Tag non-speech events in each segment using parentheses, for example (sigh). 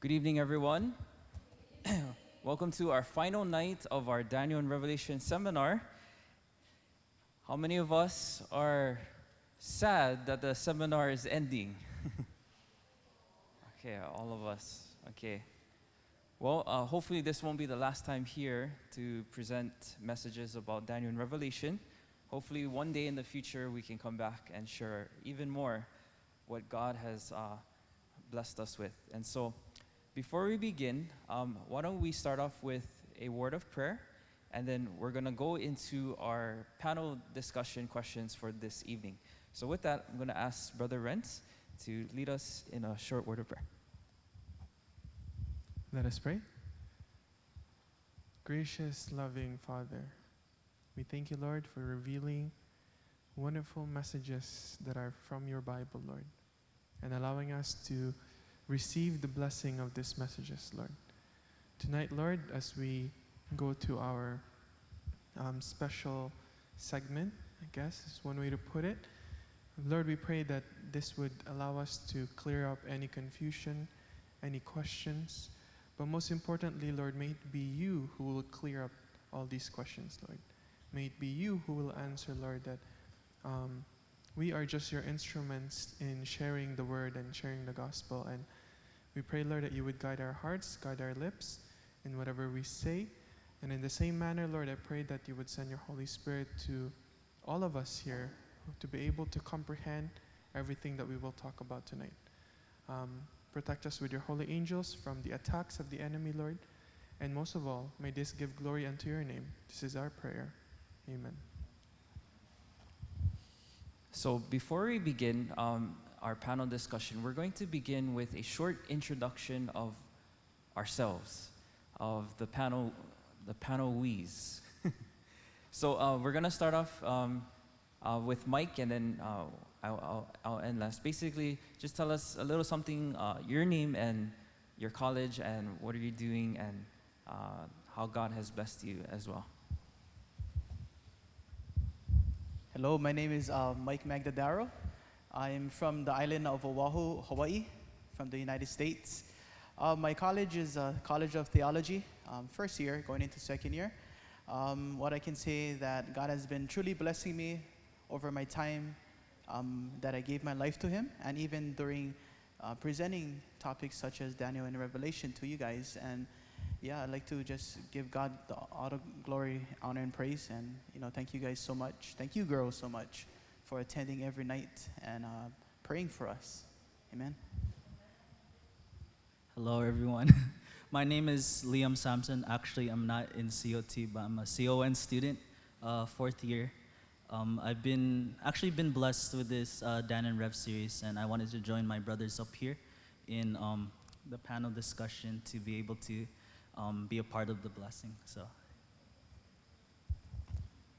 Good evening, everyone. (clears throat) Welcome to our final night of our Daniel and Revelation seminar. How many of us are sad that the seminar is ending? (laughs) okay, all of us. Okay. Well, uh, hopefully, this won't be the last time here to present messages about Daniel and Revelation. Hopefully, one day in the future, we can come back and share even more what God has uh, blessed us with. And so, before we begin, um, why don't we start off with a word of prayer, and then we're going to go into our panel discussion questions for this evening. So, with that, I'm going to ask Brother Renz to lead us in a short word of prayer. Let us pray. Gracious, loving Father, we thank you, Lord, for revealing wonderful messages that are from your Bible, Lord, and allowing us to receive the blessing of these messages, Lord. Tonight, Lord, as we go to our um, special segment, I guess is one way to put it. Lord, we pray that this would allow us to clear up any confusion, any questions, but most importantly, Lord, may it be you who will clear up all these questions, Lord. May it be you who will answer, Lord, that um, we are just your instruments in sharing the word and sharing the gospel. And we pray, Lord, that you would guide our hearts, guide our lips in whatever we say. And in the same manner, Lord, I pray that you would send your Holy Spirit to all of us here to be able to comprehend everything that we will talk about tonight. Um, protect us with your holy angels from the attacks of the enemy, Lord. And most of all, may this give glory unto your name. This is our prayer. Amen. So, before we begin um, our panel discussion, we're going to begin with a short introduction of ourselves, of the panel, the panel we's. (laughs) so, uh, we're going to start off um, uh, with Mike, and then uh, I'll, I'll, end last. Basically, just tell us a little something, uh, your name and your college, and what are you doing, and uh, how God has blessed you as well. Hello, my name is uh, Mike Magdadaro. I'm from the island of Oahu, Hawaii, from the United States. Uh, my college is uh, College of Theology, um, first year, going into second year. Um, what I can say that God has been truly blessing me over my time um, that I gave my life to Him, and even during uh, presenting topics such as Daniel and Revelation to you guys. And yeah, I'd like to just give God the, all the glory, honor, and praise. And, you know, thank you guys so much. Thank you, girls, so much for attending every night and uh, praying for us. Amen. Hello, everyone. (laughs) My name is Liam Sampson. Actually, I'm not in COT, but I'm a CON student, uh, fourth year. Um, I've been actually been blessed with this uh, Dan and Rev series, and I wanted to join my brothers up here in um, the panel discussion to be able to um, be a part of the blessing. So.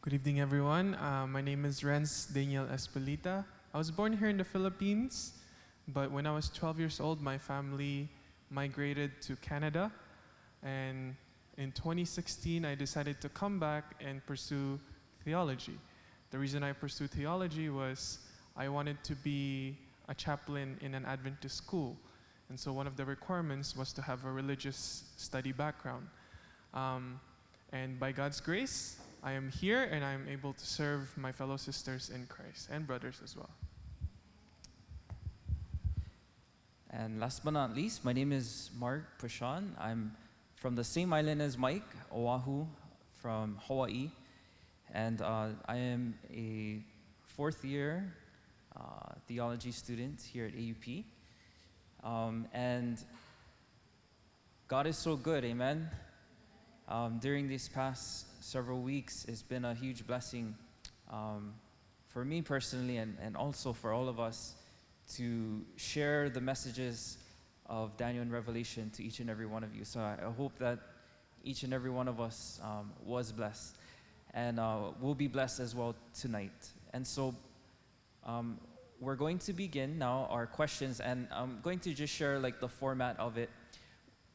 Good evening, everyone. Uh, my name is Renz Daniel Espolita. I was born here in the Philippines, but when I was 12 years old, my family migrated to Canada. And in 2016, I decided to come back and pursue theology. The reason I pursued theology was I wanted to be a chaplain in an Adventist school. And so one of the requirements was to have a religious study background. Um, and by God's grace, I am here and I am able to serve my fellow sisters in Christ and brothers as well. And last but not least, my name is Mark Prashan. I'm from the same island as Mike, Oahu, from Hawaii. And uh, I am a fourth year uh, theology student here at AUP. Um, and God is so good, amen. Um, during these past several weeks, it's been a huge blessing um, for me personally and, and also for all of us to share the messages of Daniel and Revelation to each and every one of you. So I, hope that each and every one of us um, was blessed and uh, will be blessed as well tonight. And so um, we're going to begin now our questions, and I'm going to just share like the format of it.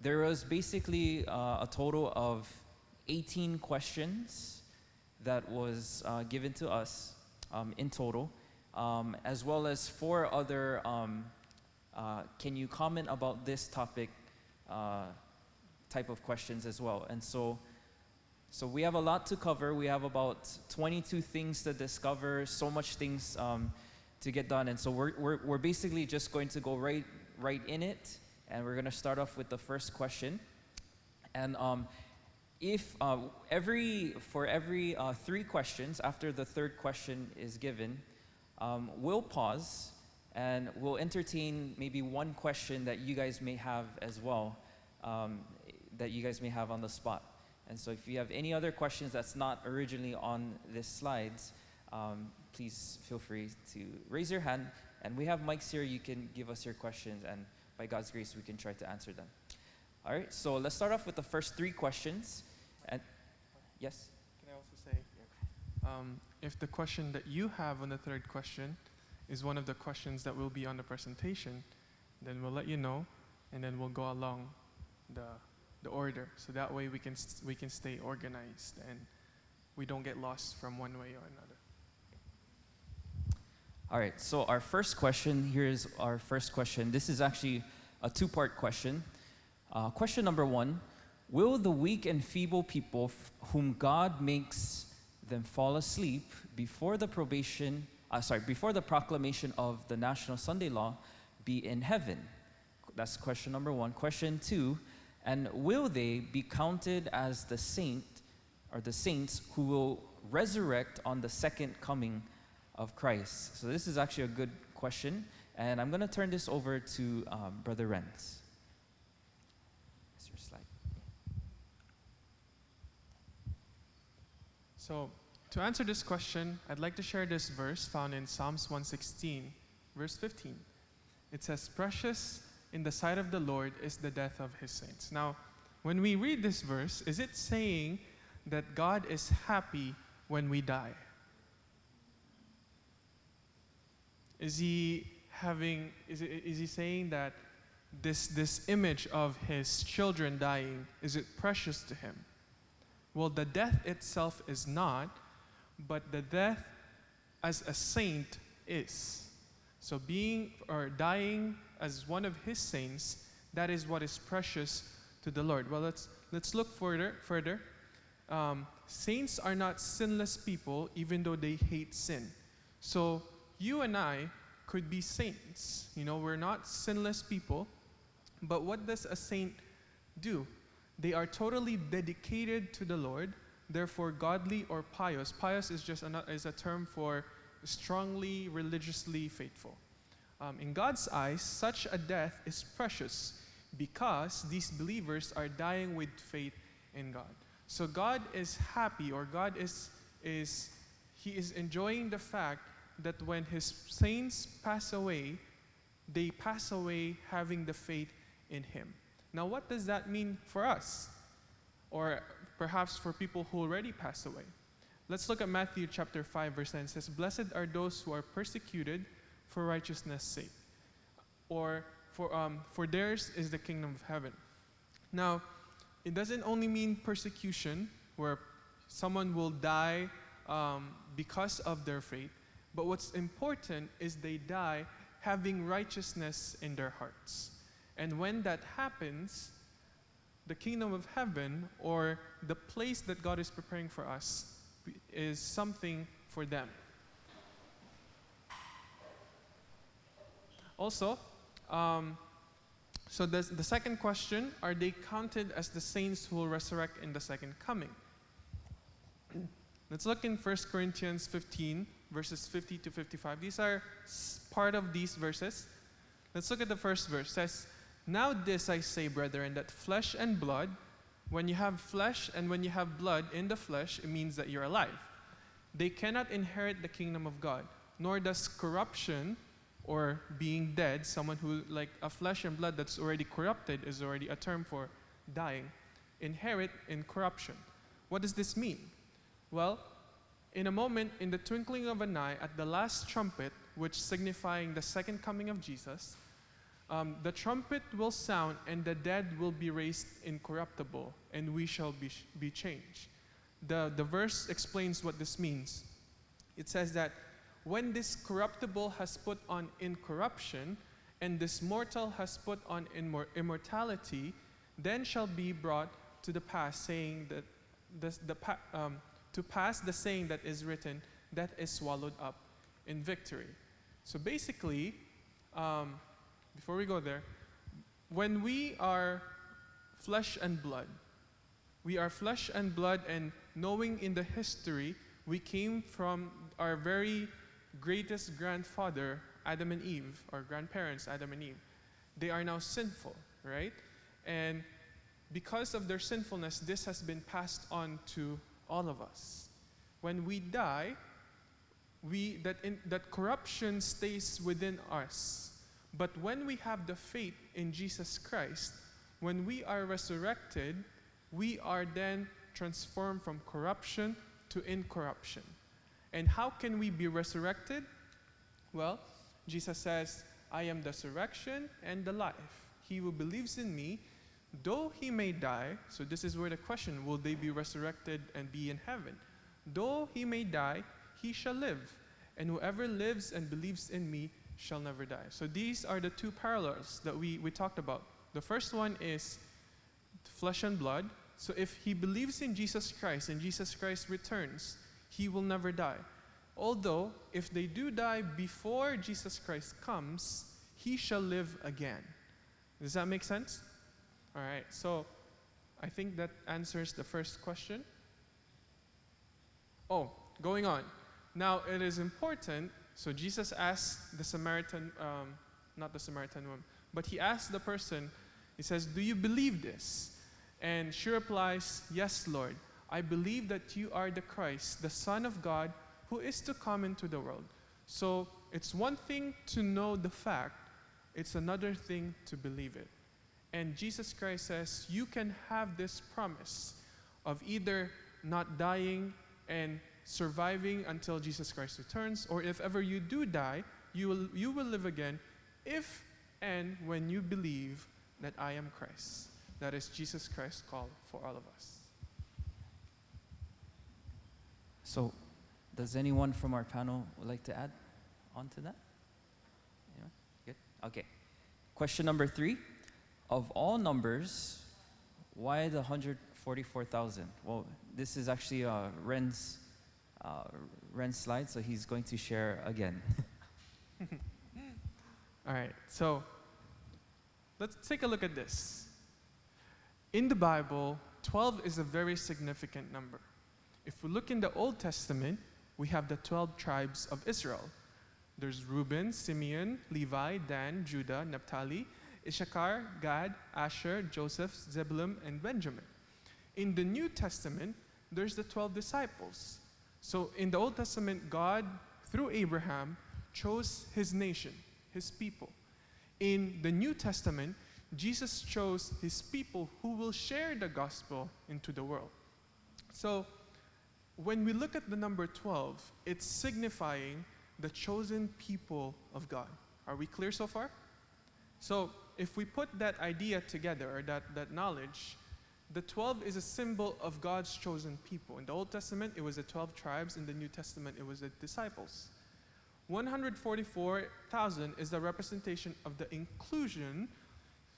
There was basically uh, a total of 18 questions that was uh, given to us um, in total, um, as well as four other um, uh, can you comment about this topic uh, type of questions as well. And so, so we have a lot to cover. We have about 22 things to discover, so much things um, to get done. And so we're, we're, we're basically just going to go right, right in it. And we're going to start off with the first question. And um, if uh, every, for every uh, three questions, after the third question is given, um, we'll pause and we'll entertain maybe one question that you guys may have as well, um, that you guys may have on the spot. And so if you have any other questions that's not originally on this slides, um, please feel free to raise your hand. And we have mics here, you can give us your questions, and by God's grace, we can try to answer them. All right, so let's start off with the first three questions. And yes? Can I also say, um, if the question that you have on the third question is one of the questions that will be on the presentation, then we'll let you know, and then we'll go along the, the order. So that way we can, we can stay organized and we don't get lost from one way or another. All right, so our first question here is our first question. This is actually a two part question. Uh, question number one Will the weak and feeble people whom God makes them fall asleep before the probation, uh, sorry, before the proclamation of the National Sunday Law be in heaven? That's question number one. Question two, and will they be counted as the saint or the saints who will resurrect on the second coming of Christ? So this is actually a good question, and I'm going to turn this over to um, Brother Renz. Slide. So, to answer this question, I'd like to share this verse found in Psalms 116, verse 15. It says, Precious in the sight of the Lord is the death of his saints. Now, when we read this verse, is it saying that God is happy when we die? Is he having, is, is he saying that this, this image of his children dying, is it precious to him? Well, the death itself is not, but the death as a saint is. So being or dying as one of his saints, that is what is precious to the Lord. Well, let's let's look further. Further, um, saints are not sinless people, even though they hate sin. So you and I could be saints. You know, we're not sinless people, but what does a saint do? They are totally dedicated to the Lord, therefore godly or pious. Pious is just a, is a term for strongly religiously faithful. Um, in God's eyes, such a death is precious because these believers are dying with faith in God. So God is happy, or God is, is He is enjoying the fact that when His saints pass away, they pass away having the faith in Him. Now, what does that mean for us? Or perhaps for people who already passed away? Let's look at Matthew chapter 5, verse 9. It says, Blessed are those who are persecuted for righteousness' sake, or for, um, for theirs is the kingdom of heaven. Now, it doesn't only mean persecution, where someone will die um, because of their faith, but what's important is they die having righteousness in their hearts. And when that happens, the kingdom of heaven, or the place that God is preparing for us, is something for them. Also, um, so the, the second question are they counted as the saints who will resurrect in the second coming? (clears throat) Let's look in 1 Corinthians 15, verses 50 to 55. These are part of these verses. Let's look at the first verse. It says, Now this I say, brethren, that flesh and blood, when you have flesh and when you have blood in the flesh, it means that you're alive. They cannot inherit the kingdom of God, nor does corruption or being dead, someone who, like a flesh and blood that's already corrupted, is already a term for dying, inherit in corruption. What does this mean? Well, in a moment, in the twinkling of an eye, at the last trumpet, which signifying the second coming of Jesus, um, the trumpet will sound, and the dead will be raised incorruptible, and we shall be, be changed. The, the verse explains what this means. It says that when this corruptible has put on incorruption, and this mortal has put on immor- immortality, then shall be brought to the pass, saying that this, the um, to pass the saying that is written, death is swallowed up in victory. So basically, um, before we go there, when we are flesh and blood, we are flesh and blood, and knowing in the history, we came from our very greatest grandfather, Adam and Eve, our grandparents, Adam and Eve. They are now sinful, right? And because of their sinfulness, this has been passed on to all of us. When we die, we, that, in, that corruption stays within us. But when we have the faith in Jesus Christ, when we are resurrected, we are then transformed from corruption to incorruption. And how can we be resurrected? Well, Jesus says, I am the resurrection and the life. He who believes in me, though he may die, so this is where the question will they be resurrected and be in heaven? Though he may die, he shall live. And whoever lives and believes in me shall never die. So these are the two parallels that we, we talked about. The first one is flesh and blood. So if he believes in Jesus Christ and Jesus Christ returns, he will never die. Although, if they do die before Jesus Christ comes, he shall live again. Does that make sense? All right, so I think that answers the first question. Oh, going on. Now, it is important. So, Jesus asked the Samaritan, um, not the Samaritan woman, but he asked the person, he says, Do you believe this? And she replies, Yes, Lord. I believe that you are the Christ, the Son of God, who is to come into the world. So, it's one thing to know the fact, it's another thing to believe it. And Jesus Christ says, You can have this promise of either not dying and surviving until Jesus Christ returns, or if ever you do die, you will, you will live again if and when you believe that I am Christ. That is Jesus Christ's call for all of us. So, does anyone from our panel would like to add on to that? Anyone? Good? Okay. Question number three. Of all numbers, why the 144,000? Well, this is actually uh, Ren's, uh, Ren's slide, so he's going to share again. (laughs) All right, so let's take a look at this. In the Bible, 12 is a very significant number. If we look in the Old Testament, we have the 12 tribes of Israel. There's Reuben, Simeon, Levi, Dan, Judah, Naphtali, Issachar, Gad, Asher, Joseph, Zebulun, and Benjamin. In the New Testament, there's the 12 disciples. So in the Old Testament, God, through Abraham, chose his nation, his people. In the New Testament, Jesus chose his people who will share the gospel into the world. So when we look at the number 12, it's signifying the chosen people of God. Are we clear so far? So if we put that idea together, or that, that knowledge, the 12 is a symbol of God's chosen people. In the Old Testament, it was the 12 tribes. In the New Testament, it was the disciples. 144,000 is the representation of the inclusion,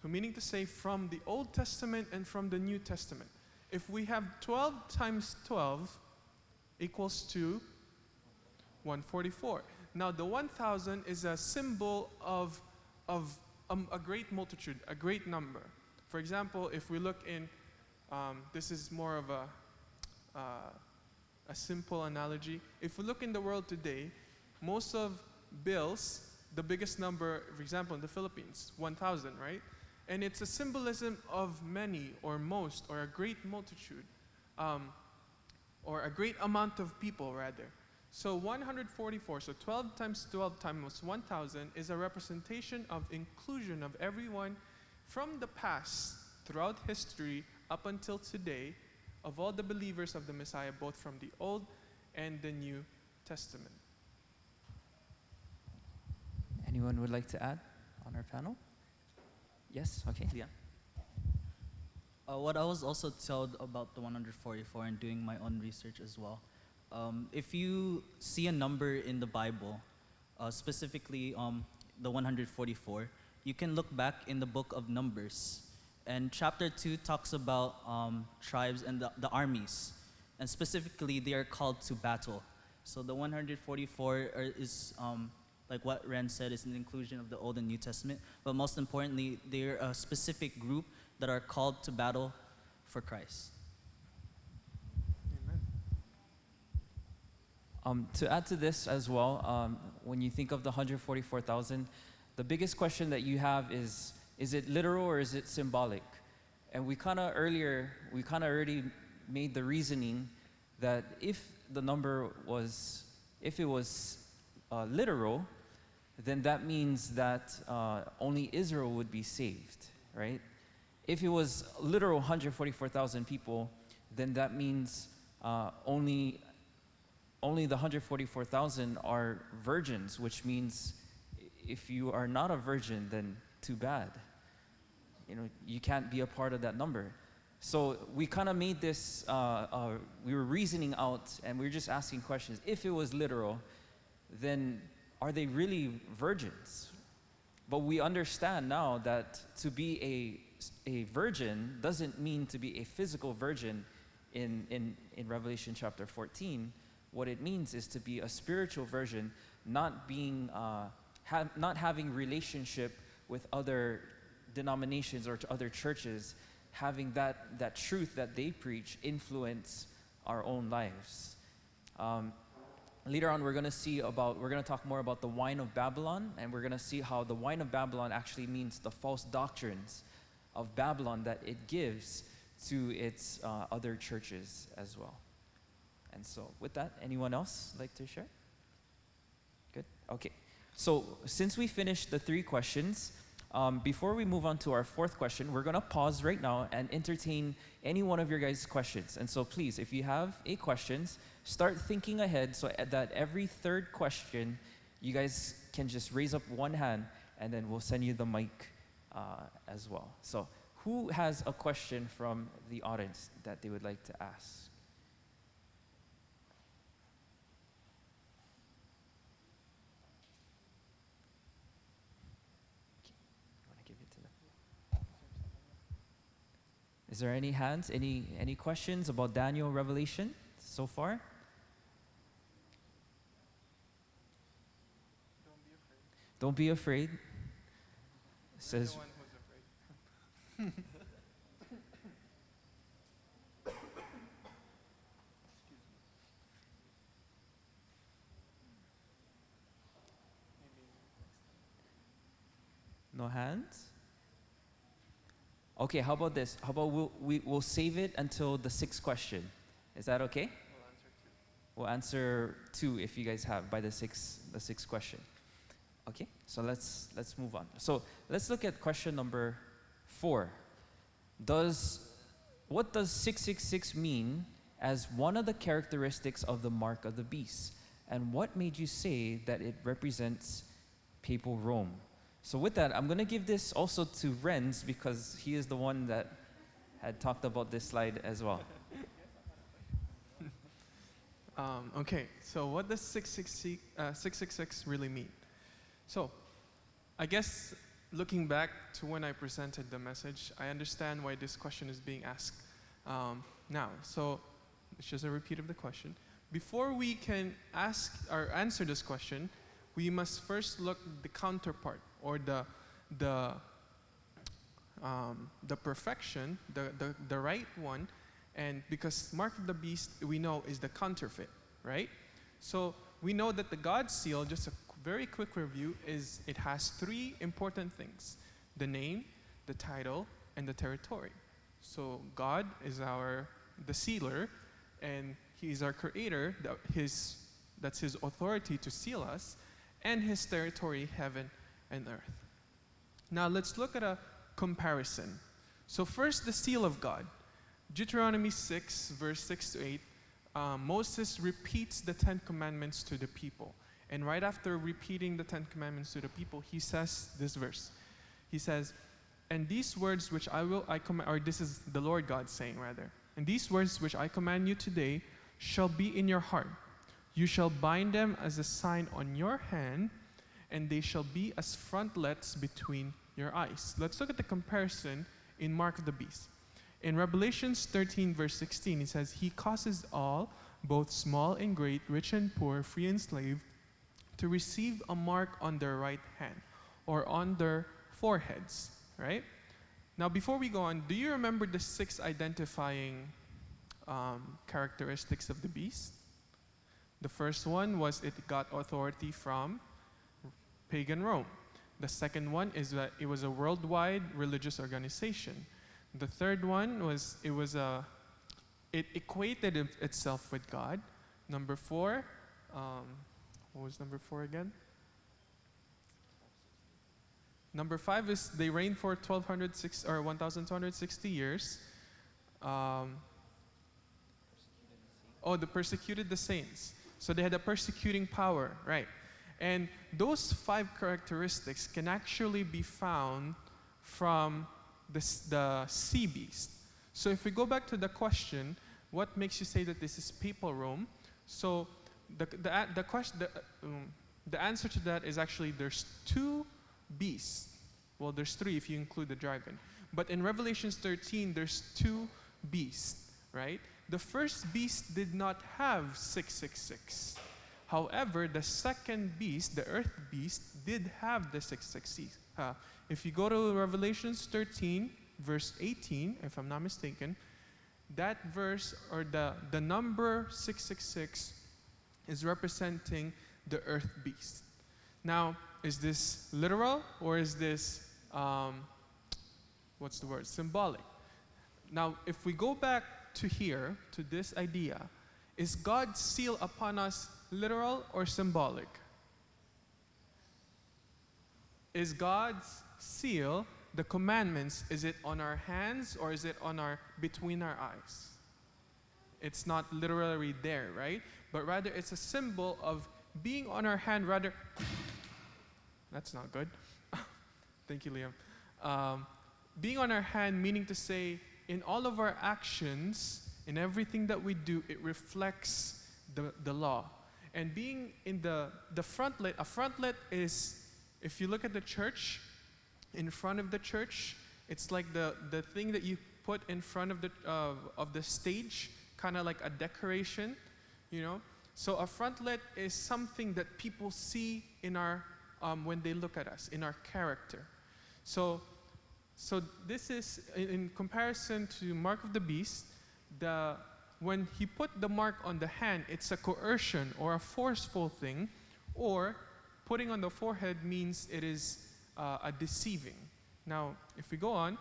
meaning to say from the Old Testament and from the New Testament. If we have 12 times 12 equals to 144. Now, the 1,000 is a symbol of, of um, a great multitude, a great number. For example, if we look in, um, this is more of a, uh, a simple analogy. If we look in the world today, most of bills, the biggest number, for example, in the Philippines, 1,000, right? And it's a symbolism of many or most or a great multitude, um, or a great amount of people, rather. So 144, so 12 times 12 times 1,000 is a representation of inclusion of everyone from the past, throughout history, up until today, of all the believers of the Messiah, both from the Old and the New Testament. Anyone would like to add on our panel? Yes? Okay, Leon. Uh, what I was also told about the 144 and doing my own research as well. Um, if you see a number in the Bible, uh, specifically um, the 144, you can look back in the book of Numbers, And chapter 2 talks about um, tribes and the, the armies. And specifically, they are called to battle. So the 144 are, is, um, like what Ren said, is an inclusion of the Old and New Testament. But most importantly, they're a specific group that are called to battle for Christ. Amen. Um, to add to this as well, um, when you think of the 144,000, the biggest question that you have is is it literal or is it symbolic? And we kind of earlier, we kind of already made the reasoning that if the number was, if it was uh, literal, then that means that uh, only Israel would be saved, right? If it was literal 144,000 people, then that means uh, only only the 144,000 are virgins, which means if you are not a virgin, then too bad. You know, you can't be a part of that number. So we kind of made this, uh, uh, we were reasoning out and we were just asking questions. If it was literal, then are they really virgins? But we understand now that to be a, a virgin doesn't mean to be a physical virgin in, in, in Revelation chapter 14. What it means is to be a spiritual version, not being, uh, ha- not having relationship with other denominations or to other churches, having that, that truth that they preach influence our own lives. Um, later on, we're going to see about, we're going to talk more about the wine of Babylon, and we're going to see how the wine of Babylon actually means the false doctrines of Babylon that it gives to its uh, other churches as well. And so, with that, anyone else like to share? Good. Okay. So, since we finished the three questions, um, before we move on to our fourth question, we're to pause right now and entertain any one of your guys' questions. And so, please, if you have eight questions, start thinking ahead so that every third question, you guys can just raise up one hand and then we'll send you the mic uh, as well. So, who has a question from the audience that they would like to ask? You wanna give it to them? Is there any hands? Any any questions about Daniel Revelation so far? Don't be afraid. Says the one who's afraid. (laughs) no hands. Okay, how about this? How about we'll, we, we'll save it until the sixth question. Is that okay? We'll answer two if you guys have by the sixth the sixth question. Okay, so let's let's move on. So let's look at question number four. Does what does 666 mean as one of the characteristics of the mark of the beast? And what made you say that it represents papal Rome? So with that, I'm gonna give this also to Renz because he is the one that had talked about this slide as well. (laughs) Um, okay, so what does 666, uh, 666 really mean? So, I guess looking back to when I presented the message, I understand why this question is being asked um, now. So, it's just a repeat of the question. Before we can ask or answer this question, we must first look the counterpart or the the um, the perfection, the, the the right one, and because mark of the beast we know is the counterfeit, right? So we know that the God seal, just a very quick review, is it has three important things: the name, the title, and the territory. So God is our the sealer, and He's our creator. That his that's His authority to seal us, and His territory, heaven and earth. Now let's look at a comparison. So first, the seal of God. Deuteronomy 6, verse 6 to 8, uh, Moses repeats the Ten Commandments to the people. And right after repeating the Ten Commandments to the people, he says this verse. He says, And these words which I will, I command, or this is the Lord God saying rather, and these words which I command you today shall be in your heart. You shall bind them as a sign on your hand, and they shall be as frontlets between your eyes. Let's look at the comparison in Mark of the Beast. In Revelations 13, verse 16, it says, He causes all, both small and great, rich and poor, free and slave, to receive a mark on their right hand or on their foreheads, right? Now, before we go on, do you remember the six identifying um, characteristics of the beast? The first one was it got authority from pagan Rome. The second one is that it was a worldwide religious organization. The third one was it was a it equated it- itself with God. Number four, um, what was number four again? Number five is they reigned for 1206 or 1260 years. Um, oh, the persecuted the saints. So they had a persecuting power, right? And those five characteristics can actually be found from the, the sea beast. So if we go back to the question, what makes you say that this is papal Rome? So the, the, the, question, the, um, the answer to that is actually there's two beasts. Well, there's three if you include the dragon. But in Revelations 13, there's two beasts, right? The first beast did not have 666. However, the second beast, the earth beast, did have the 666. Uh, if you go to Revelations 13, verse 18, if I'm not mistaken, that verse or the, the number 666 is representing the earth beast. Now, is this literal or is this, um, what's the word, symbolic? Now, if we go back to here, to this idea, is God's seal upon us literal or symbolic? Is God's seal, the commandments, is it on our hands or is it on our between our eyes? It's not literally there, right? But rather it's a symbol of being on our hand rather That's not good. (laughs) Thank you, Liam. Um, being on our hand, meaning to say, in all of our actions, in everything that we do, it reflects the, the law. And being in the, the frontlet, a frontlet is, if you look at the church, in front of the church, it's like the, the thing that you put in front of the, uh, of the stage, kind of like a decoration, you know? So a frontlet is something that people see in our, um, when they look at us, in our character. So, so this is, in, in comparison to Mark of the Beast, the, when he put the mark on the hand, it's a coercion or a forceful thing, or putting on the forehead means it is uh, a deceiving. Now, if we go on,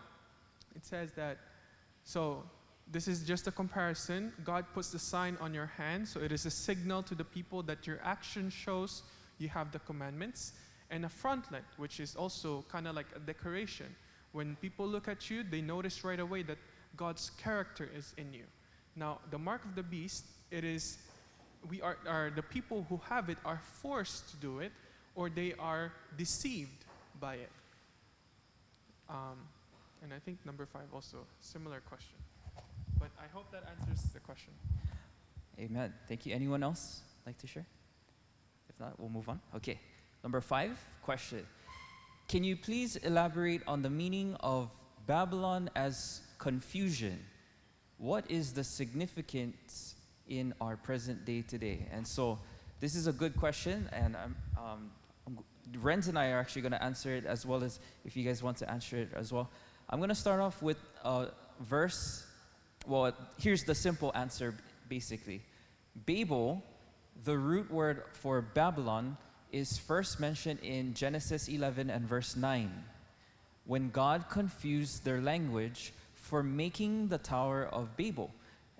it says that, so this is just a comparison. God puts the sign on your hand, so it is a signal to the people that your action shows you have the commandments. And a frontlet, which is also kind of like a decoration. When people look at you, they notice right away that God's character is in you. Now, the mark of the beast, it is, we are, are the people who have it are forced to do it, or they are deceived by it. Um, and I think number five also, similar question. But I hope that answers the question. Amen. Thank you. Anyone else like to share? If not, we'll move on. Okay. Number five question. Can you please elaborate on the meaning of Babylon as confusion? What is the significance in our present day today? And so, this is a good question, and I'm, um, Renz and I are actually going to answer it as well as if you guys want to answer it as well. I'm going to start off with a verse. Well, here's the simple answer basically. Babel, the root word for Babylon, is first mentioned in Genesis 11 and verse 9, when God confused their language for making the Tower of Babel.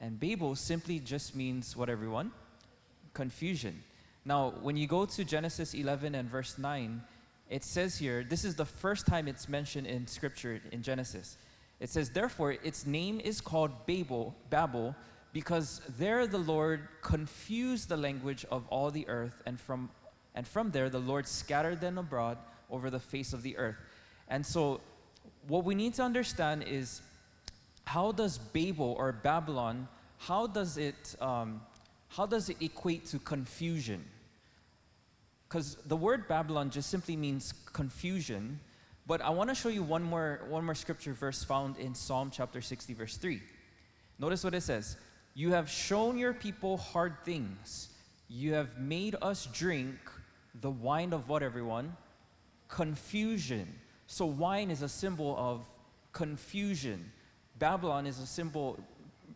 And Babel simply just means what everyone? Confusion. Now, when you go to Genesis 11 and verse 9, it says here, this is the first time it's mentioned in scripture in Genesis. It says, Therefore, its name is called Babel, Babel, because there the Lord confused the language of all the earth, and from, and from there the Lord scattered them abroad over the face of the earth. And so, what we need to understand is how does Babel or Babylon, how does it, um, how does it equate to confusion? Because the word Babylon just simply means confusion, But I want to show you one more, one more scripture verse found in Psalm chapter 60, verse 3. Notice what it says You have shown your people hard things. You have made us drink the wine of what, everyone? Confusion. So, wine is a symbol of confusion. Babylon is a symbol,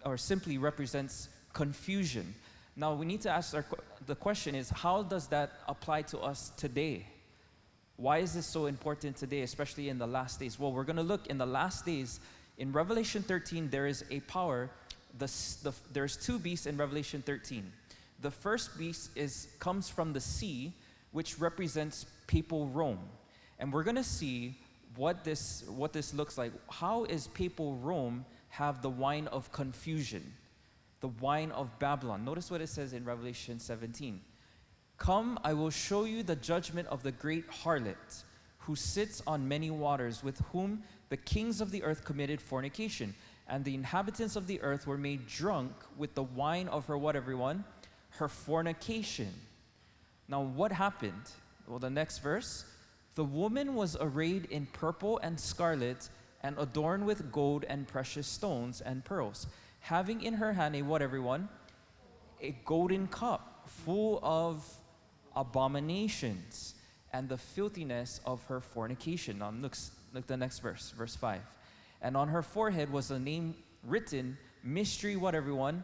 or simply represents confusion. Now, we need to ask our, the question is how does that apply to us today? Why is this so important today, especially in the last days? Well, we're going to look in the last days. In Revelation 13, there is a power. The, the, there's two beasts in Revelation 13. The first beast is, comes from the sea, which represents papal Rome. And we're going to see what this, what this looks like. How is papal Rome have the wine of confusion? The wine of Babylon. Notice what it says in Revelation 17. Come, I will show you the judgment of the great harlot, who sits on many waters, with whom the kings of the earth committed fornication, and the inhabitants of the earth were made drunk with the wine of her what, everyone? Her fornication. Now, what happened? Well, the next verse. The woman was arrayed in purple and scarlet, and adorned with gold and precious stones and pearls, having in her hand a what, everyone? a golden cup full of abominations and the filthiness of her fornication. Now look, look the next verse, verse 5. And on her forehead was a name written, mystery, what everyone?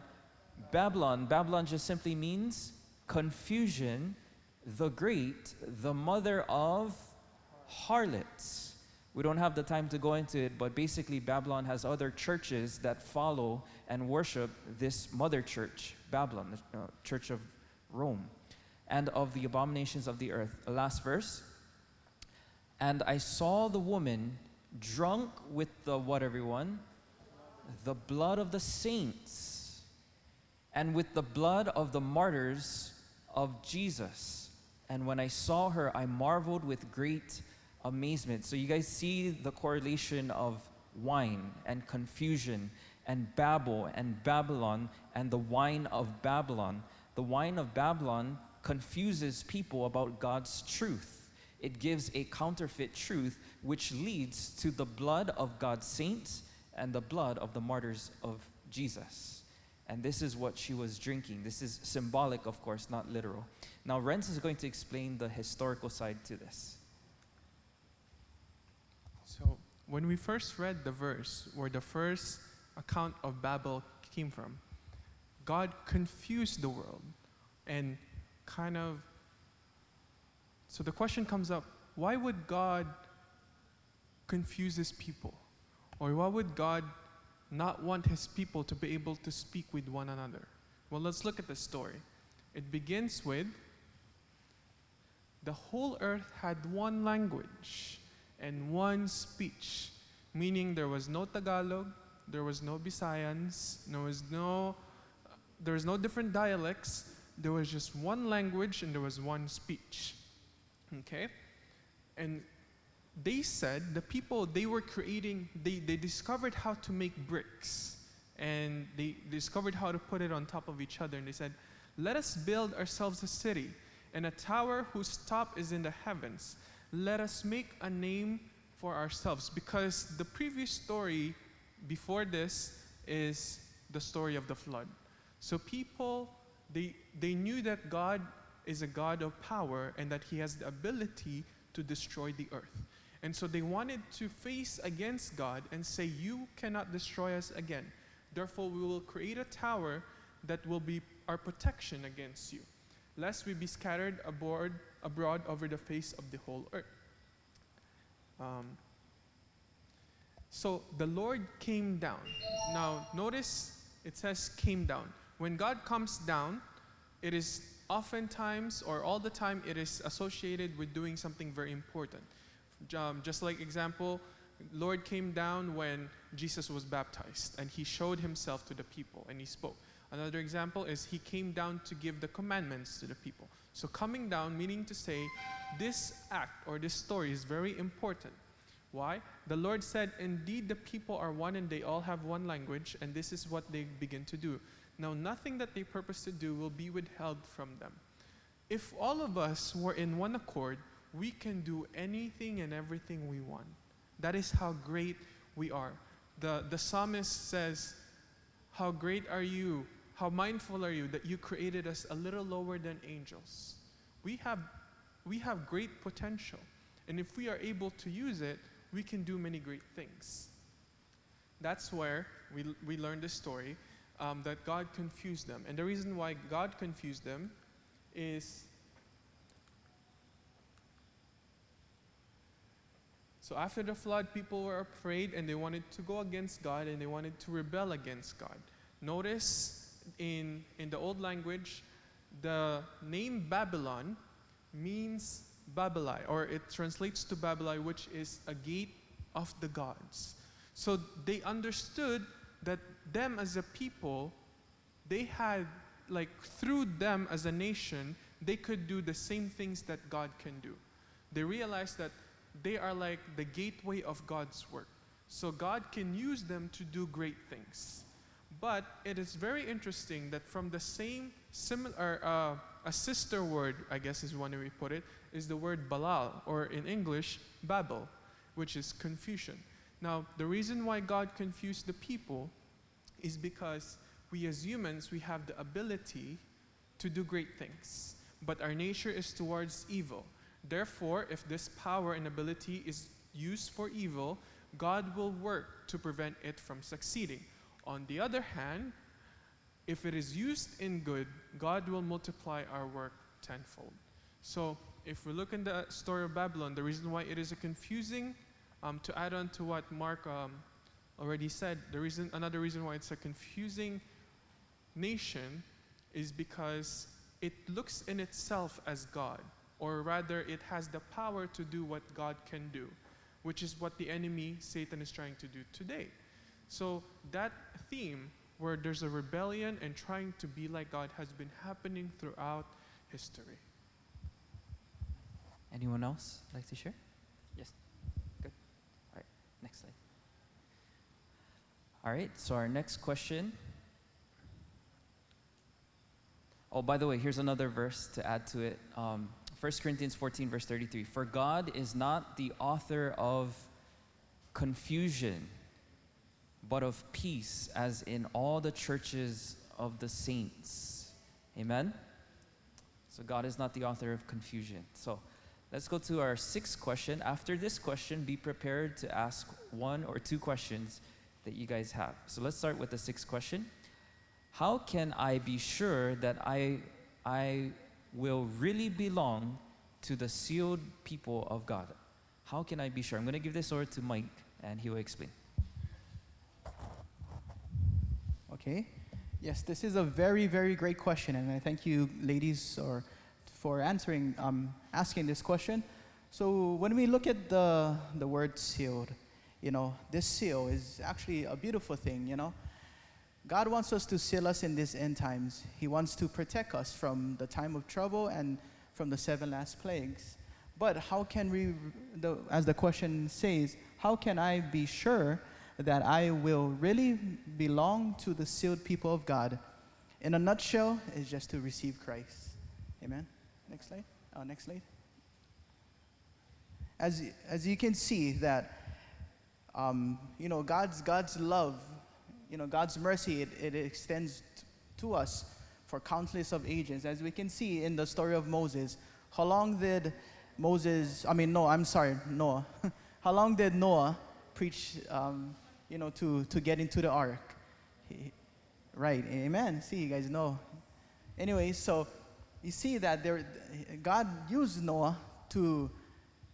Babylon. Babylon just simply means confusion, the great, the mother of harlots. We don't have the time to go into it, but basically, Babylon has other churches that follow and worship this mother church, Babylon, the uh, church of Rome, and of the abominations of the earth. Last verse. And I saw the woman drunk with the what, everyone? The blood of the saints, and with the blood of the martyrs of Jesus. And when I saw her, I marveled with great amazement. So you guys see the correlation of wine and confusion and Babel and Babylon and the wine of Babylon. The wine of Babylon confuses people about God's truth. It gives a counterfeit truth which leads to the blood of God's saints and the blood of the martyrs of Jesus. And this is what she was drinking. This is symbolic, of course, not literal. Now, Renz is going to explain the historical side to this. So, when we first read the verse where the first account of Babel came from, God confused the world and kind of. So the question comes up why would God confuse his people? Or why would God not want his people to be able to speak with one another? Well, let's look at the story. It begins with the whole earth had one language and one speech, meaning there was no Tagalog, there was no Visayans, there was no, there was no different dialects. There was just one language and there was one speech. Okay, and they said the people they were creating, they, they discovered how to make bricks, and they discovered how to put it on top of each other, and they said, "Let us build ourselves a city." And a tower whose top is in the heavens. Let us make a name for ourselves because the previous story before this is the story of the flood. So people they they knew that God is a God of power and that he has the ability to destroy the earth. And so they wanted to face against God and say you cannot destroy us again. Therefore we will create a tower that will be our protection against you, lest we be scattered abroad, abroad over the face of the whole earth. Um, so the Lord came down. Now, notice it says came down. When God comes down, it is oftentimes or all the time it is associated with doing something very important. Um, just like example, Lord came down when Jesus was baptized and he showed himself to the people and he spoke. Another example is he came down to give the commandments to the people. So coming down meaning to say this act or this story is very important. Why? The Lord said, Indeed, the people are one and they all have one language, and this is what they begin to do. Now, nothing that they purpose to do will be withheld from them. If all of us were in one accord, we can do anything and everything we want. That is how great we are. The, the psalmist says, How great are you? How mindful are you that you created us a little lower than angels? We have, we have great potential. And if we are able to use it, we can do many great things. That's where we, we learn the story um, that God confused them. And the reason why God confused them is so after the flood, people were afraid and they wanted to go against God and they wanted to rebel against God. Notice in, in the old language, the name Babylon means Babylon, or it translates to Babylon, which is a gate of the gods. So they understood that them as a people, they had, like, through them as a nation, they could do the same things that God can do. They realized that they are like the gateway of God's work. So God can use them to do great things. But it is very interesting that from the same similar, uh, a sister word, I guess is one way we put it, is the word balal, or in English, Babel, which is confusion. Now, the reason why God confused the people is because we as humans, we have the ability to do great things, but our nature is towards evil. Therefore, if this power and ability is used for evil, God will work to prevent it from succeeding. On the other hand, if it is used in good, God will multiply our work tenfold. So, if we look in the story of Babylon, the reason why it is a confusing, um, to add on to what Mark um, already said, the reason, another reason why it's a confusing nation is because it looks in itself as God, or rather, it has the power to do what God can do, which is what the enemy, Satan, is trying to do today. So, that theme where there's a rebellion and trying to be like God has been happening throughout history. Anyone else like to share? Yes. Good. All right. Next slide. All right. So our next question. Oh, by the way, here's another verse to add to it. Um, 1 Corinthians 14, verse 33. For God is not the author of confusion, but of peace, as in all the churches of the saints. Amen? So God is not the author of confusion. So let's go to our sixth question. After this question, be prepared to ask one or two questions that you guys have. So let's start with the sixth question. How can I be sure that I, I will really belong to the sealed people of God? How can I be sure? I'm going to give this over to Mike and he will explain. Okay. Yes, this is a very, very great question, and I thank you, ladies, or for answering, um, asking this question. So when we look at the the word sealed, you know, this seal is actually a beautiful thing. You know, God wants us to seal us in these end times. He wants to protect us from the time of trouble and from the seven last plagues. But how can we, the, as the question says, how can I be sure? That I will really belong to the sealed people of God. In a nutshell, is just to receive Christ. Amen. Next slide. Oh, next slide. As, as you can see that, um, you know, God's, God's love, you know, God's mercy, it, it extends to us for countless of ages. As we can see in the story of Moses, how long did Moses, I mean, no, I'm sorry, Noah. (laughs) how long did Noah preach um, you know, to, to get into the ark. He, right, amen. See, you guys know. Anyway, so you see that there, God used Noah to,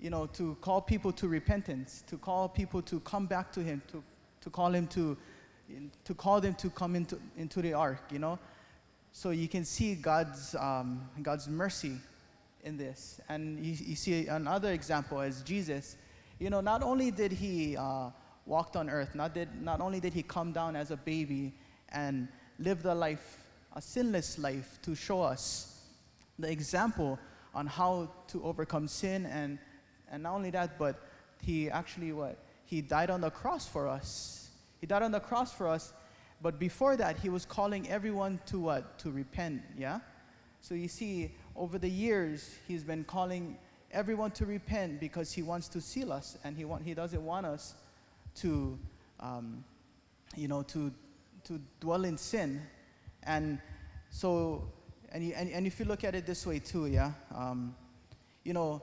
you know, to call people to repentance, to call people to come back to Him, to, to call him to, to call them to come into, into the ark, you know. So you can see God's, um, God's mercy in this. And you, you see another example as Jesus, you know, not only did He uh, walked on earth. Not, did, not only did he come down as a baby and live the life, a sinless life, to show us the example on how to overcome sin, and, and not only that, but he actually what? He died on the cross for us. He died on the cross for us, but before that, he was calling everyone to what? To repent, yeah? So you see, over the years, he's been calling everyone to repent because he wants to seal us and he, want, he doesn't want us to, um, you know, to, to dwell in sin. And so, and, you, and, and if you look at it this way too, yeah, um, you know,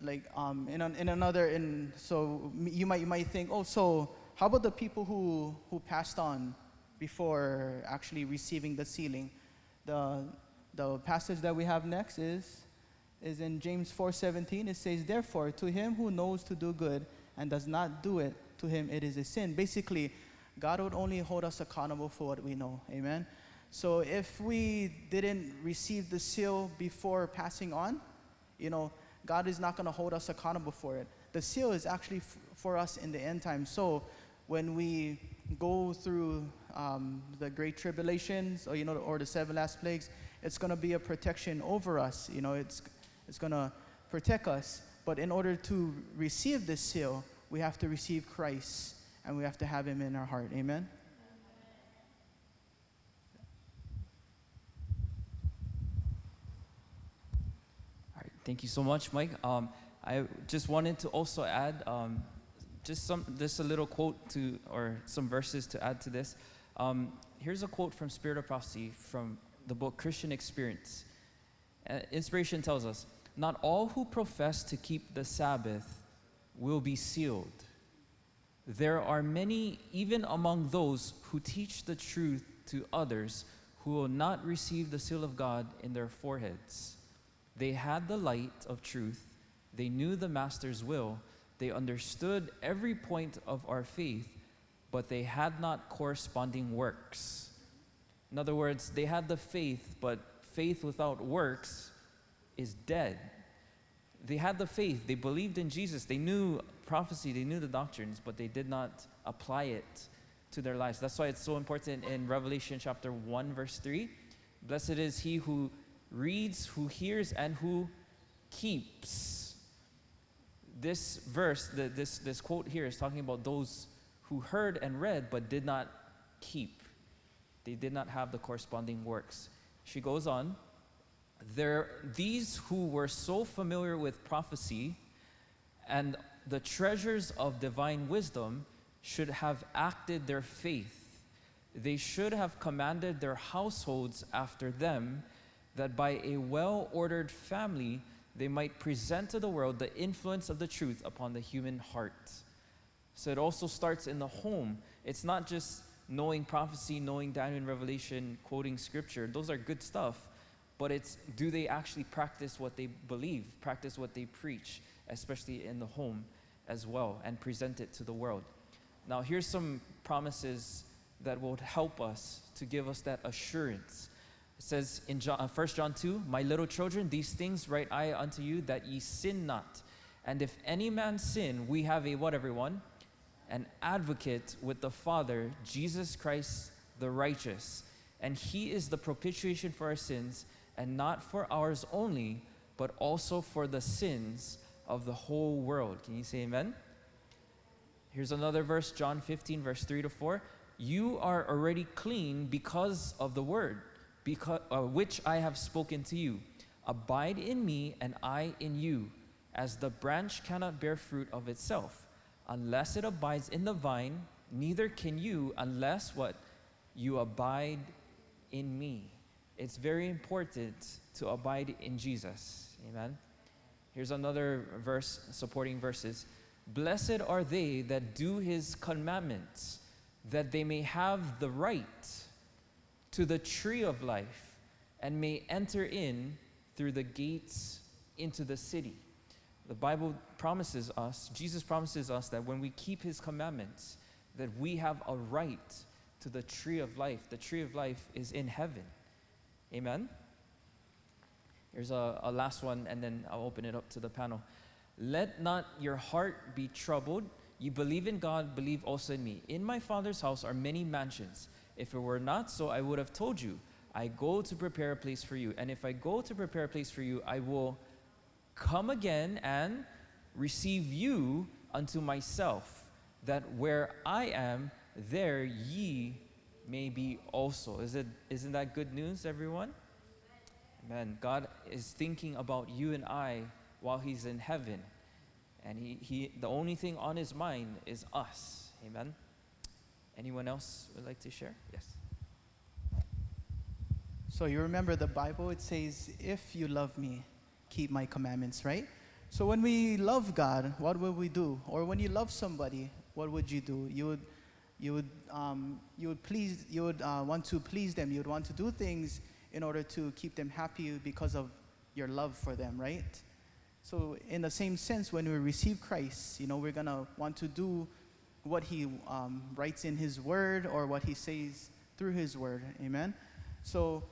like um, in, an, in another, in, so you might, you might think, oh, so how about the people who, who passed on before actually receiving the sealing? The, the passage that we have next is, is in James 4:17. It says, "Therefore, to him who knows to do good and does not do it, to him it is a sin." Basically, God would only hold us accountable for what we know. Amen. So if we didn't receive the seal before passing on, you know, God is not going to hold us accountable for it. The seal is actually for us in the end time. So when we go through um, the great tribulations, or you know, or the seven last plagues, it's going to be a protection over us. You know, it's it's going to protect us. But in order to receive this seal, we have to receive Christ, and we have to have Him in our heart. Amen. All right, thank you so much, Mike. Um, I just wanted to also add um, just some, just a little quote to, or some verses to add to this. Um, here's a quote from Spirit of Prophecy from the book Christian Experience. Uh, inspiration tells us, "Not all who profess to keep the Sabbath will be sealed. There are many, even among those who teach the truth to others, who will not receive the seal of God in their foreheads." They had the light of truth. They knew the Master's will. They understood every point of our faith, but they had not corresponding works. In other words, they had the faith, but faith without works is dead. They had the faith. They believed in Jesus. They knew prophecy. They knew the doctrines, but they did not apply it to their lives. That's why it's so important in Revelation chapter 1, verse 3. Blessed is he who reads, who hears, and who keeps. This verse, the, this, this quote here is talking about those who heard and read but did not keep. They did not have the corresponding works. She goes on, there, these who were so familiar with prophecy and the treasures of divine wisdom should have acted their faith. They should have commanded their households after them that by a well ordered family they might present to the world the influence of the truth upon the human heart. So it also starts in the home. It's not just knowing prophecy, knowing Daniel and Revelation, quoting scripture. Those are good stuff. But it's do they actually practice what they believe, practice what they preach, especially in the home as well, and present it to the world. Now, here's some promises that will help us to give us that assurance. It says in John, uh, 1 John 2, My little children, these things write I unto you that ye sin not. And if any man sin, we have a what, everyone? An advocate with the Father, Jesus Christ the righteous. And he is the propitiation for our sins, and not for ours only, but also for the sins of the whole world. Can you say amen? Here's another verse, John 15, verse 3 to 4. You are already clean because of the word because, uh, which I have spoken to you. Abide in me, and I in you. As the branch cannot bear fruit of itself, unless it abides in the vine, neither can you unless what? You abide in me. It's very important to abide in Jesus. Amen. Here's another verse, supporting verses. Blessed are they that do his commandments, that they may have the right to the tree of life and may enter in through the gates into the city. The Bible promises us, Jesus promises us that when we keep his commandments, that we have a right to the tree of life. The tree of life is in heaven. Amen. Here's a, a last one, and then I'll open it up to the panel. Let not your heart be troubled. You believe in God, believe also in me. In my Father's house are many mansions. If it were not so, I would have told you. I go to prepare a place for you. And if I go to prepare a place for you, I will come again and receive you unto myself, that where I am, there ye may be also. Is it, isn't that good news, everyone? Amen. God is thinking about you and I while He's in heaven. And he, he, the only thing on His mind is us. Amen. Anyone else would like to share? Yes. So you remember the Bible, it says, if you love me, keep my commandments, right? So when we love God, what would we do? Or when you love somebody, what would you do? You would, you would, um, you would please, you would uh, want to please them. You would want to do things in order to keep them happy because of your love for them, right? So in the same sense, when we receive Christ, you know, we're gonna want to do what He um, writes in His Word or what He says through His Word. Amen. So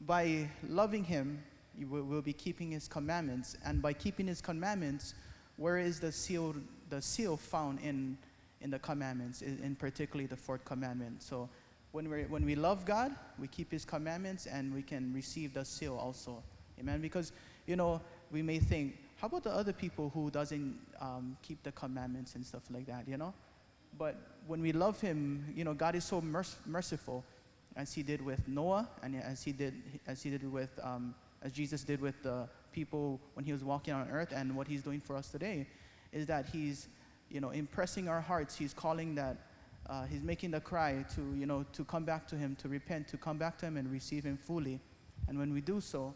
by loving Him, you will, will be keeping His commandments, and by keeping His commandments, where is the seal? The seal found in in the commandments, in, in particularly the fourth commandment. So when we when we love God, we keep His commandments, and we can receive the seal also. Amen. Because you know we may think, how about the other people who doesn't um, keep the commandments and stuff like that? You know. But when we love Him, you know, God is so merc- merciful, as He did with Noah, and as He did as He did with um, as Jesus did with the people when He was walking on earth, and what He's doing for us today, is that He's, you know, impressing our hearts. He's calling that. Uh, he's making the cry to, you know, to come back to Him, to repent, to come back to Him and receive Him fully. And when we do so,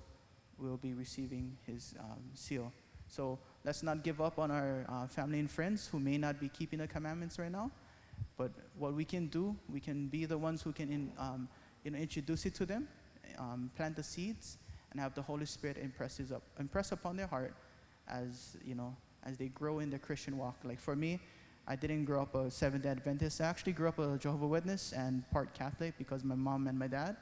we'll be receiving His um, seal. So let's not give up on our uh, family and friends who may not be keeping the commandments right now. But what we can do, we can be the ones who can in, um, you know, introduce it to them, um, plant the seeds, and have the Holy Spirit impress, up, impress upon their heart as, you know, as they grow in the Christian walk. Like for me, I didn't grow up a Seventh-day Adventist. I actually grew up a Jehovah Witness and part Catholic because my mom and my dad.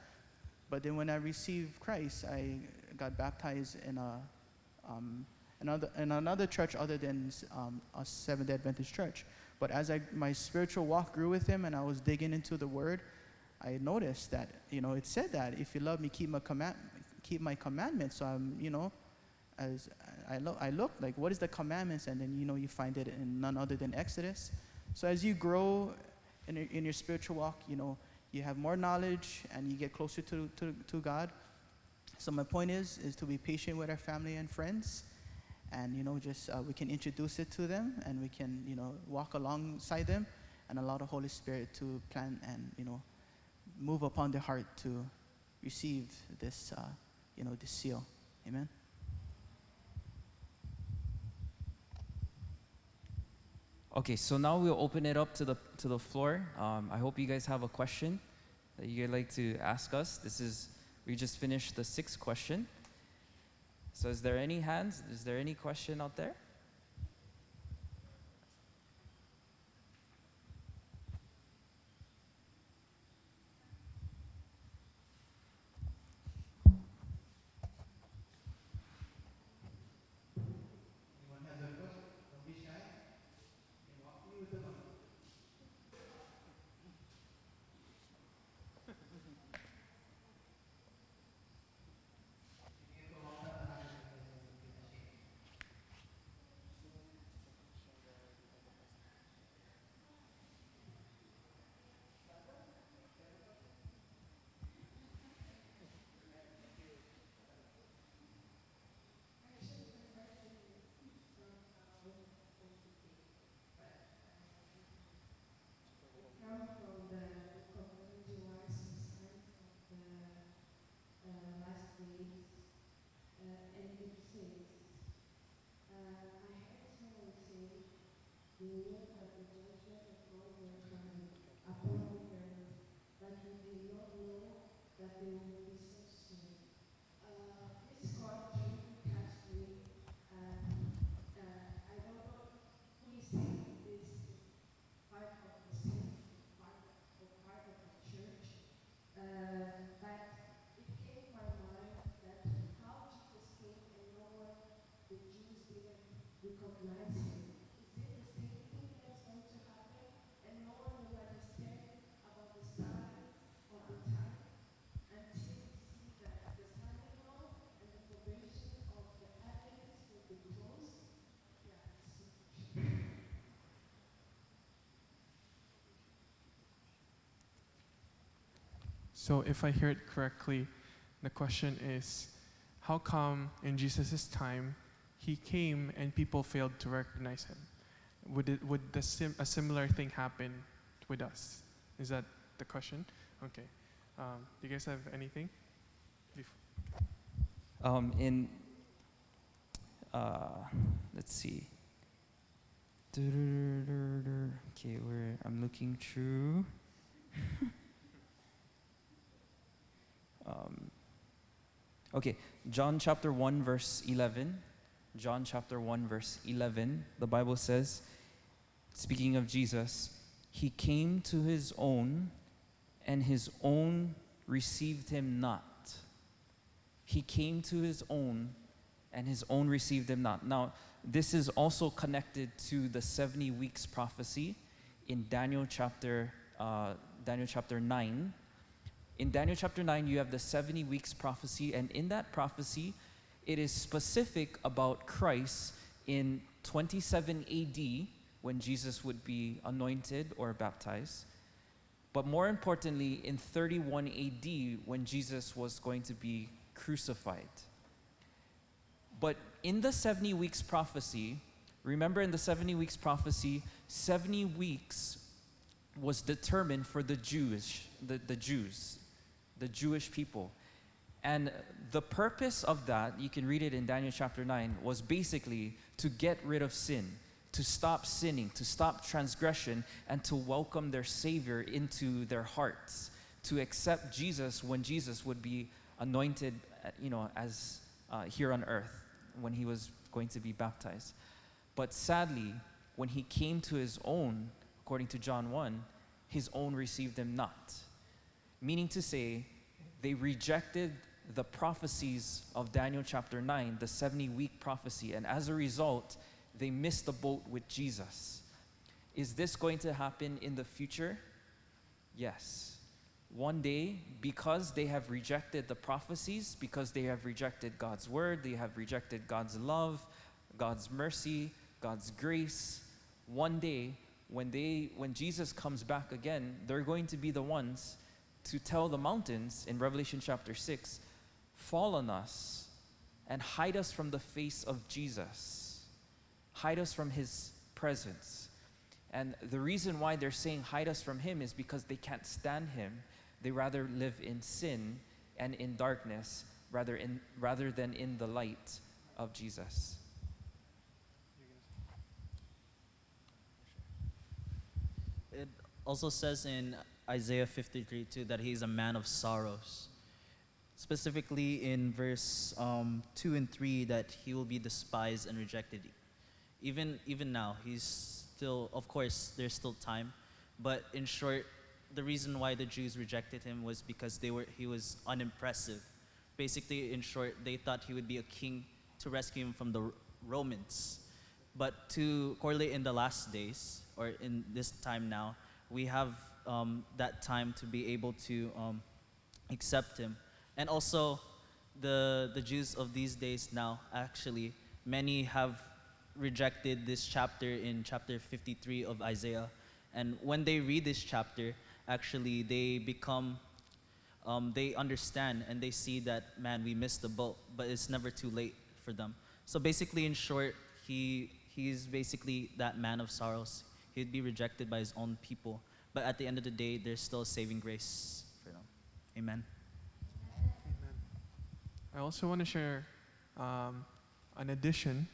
But then when I received Christ, I got baptized in a um, another, in another church other than um, a Seventh day Adventist church. But as I, my spiritual walk grew with him and I was digging into the word, I noticed that, you know, it said that if you love me, keep my, command, keep my commandments. So I'm, you know, as I, lo- I looked, like, what is the commandments? And then, you know, you find it in none other than Exodus. So as you grow in, your- in your spiritual walk, you know, you have more knowledge and you get closer to, to, to God. So my point is, is to be patient with our family and friends and you know just uh, we can introduce it to them and we can you know walk alongside them and allow the holy spirit to plan and you know move upon their heart to receive this uh, you know this seal amen Okay, so now we'll open it up to the to the floor. Um, I hope you guys have a question that you'd like to ask us. This is we just finished the sixth question. So is there any hands? Is there any question out there? come from the book of Ellen White's Signs of the uh, Last Days, uh, and it says, uh, I heard someone say, they knew that the judgment of God were coming upon the earth, but we did not know that they would be so soon. Uh, this quote really touched me, and uh, I don't know who is saying this is part of the same part or part of the church. Uh, but it came to my mind that how Jesus came and no one, the Jews didn't recognize him. Is it the same thing that's going to happen? And no one will understand about the signs of the time until we see that the Sunday law and the probation of the evidence will be closed. Yeah, it's So, if I hear it correctly, the question is how come in Jesus' time he came and people failed to recognize him? Would, it, would the sim- a similar thing happen with us? Is that the question? Okay. Um, do you guys have anything? Um, in, uh, let's see. Okay, where I'm looking through. (laughs) um, okay, John chapter 1, verse 11. John chapter 1, verse 11. The Bible says, speaking of Jesus, he came to his own, and his own received him not. He came to his own, and his own received him not. Now, this is also connected to the 70 weeks prophecy in Daniel chapter, uh, Daniel chapter 9. In Daniel chapter 9, you have the 70 weeks prophecy, and in that prophecy, it is specific about Christ in 27 AD when Jesus would be anointed or baptized. But more importantly, in 31 AD when Jesus was going to be crucified. But in the 70 weeks prophecy, remember in the 70 weeks prophecy, 70 weeks was determined for the Jewish, the, the Jews, the Jewish people. And the purpose of that, you can read it in Daniel chapter 9, was basically to get rid of sin, to stop sinning, to stop transgression, and to welcome their Savior into their hearts, to accept Jesus when Jesus would be anointed, uh, you know, as uh, here on earth when he was going to be baptized. But sadly, when he came to his own, according to John 1, his own received him not. Meaning to say, they rejected the prophecies of Daniel chapter 9, the 70 week prophecy, and as a result, they missed the boat with Jesus. Is this going to happen in the future? Yes. One day, because they have rejected the prophecies, because they have rejected God's word, they have rejected God's love, God's mercy, God's grace, one day, when, they, when Jesus comes back again, they're going to be the ones to tell the mountains in Revelation chapter 6 fall on us and hide us from the face of Jesus, hide us from his presence. And the reason why they're saying hide us from him is because they can't stand him. They rather live in sin and in darkness rather, in, rather than in the light of Jesus. It also says in Isaiah 53 too that he's a man of sorrows. Specifically in verse um, 2 and 3 that he will be despised and rejected. Even, even now, he's still, of course, there's still time. But in short, the reason why the Jews rejected him was because they were, he was unimpressive. Basically, in short, they thought he would be a king to rescue him from the Romans. But to correlate in the last days, or in this time now, we have um, that time to be able to um, accept him. And also, the, the Jews of these days now, actually, many have rejected this chapter in chapter 53 of Isaiah. And when they read this chapter, actually, they become, um, they understand and they see that, man, we missed the boat, but it's never too late for them. So basically, in short, he, he's basically that man of sorrows. He'd be rejected by his own people. But at the end of the day, there's still saving grace for them. Amen. Amen. I also want to share um, an addition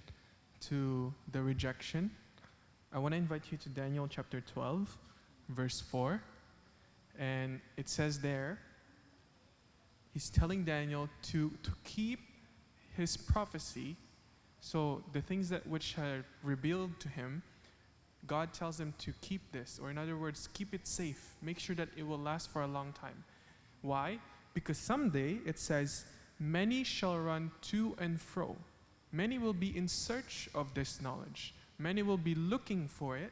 to the rejection. I want to invite you to Daniel chapter 12, verse 4. And it says there, he's telling Daniel to, to keep his prophecy. So the things that which are revealed to him, God tells them to keep this, or in other words, keep it safe. Make sure that it will last for a long time. Why? Because someday it says, Many shall run to and fro. Many will be in search of this knowledge. Many will be looking for it.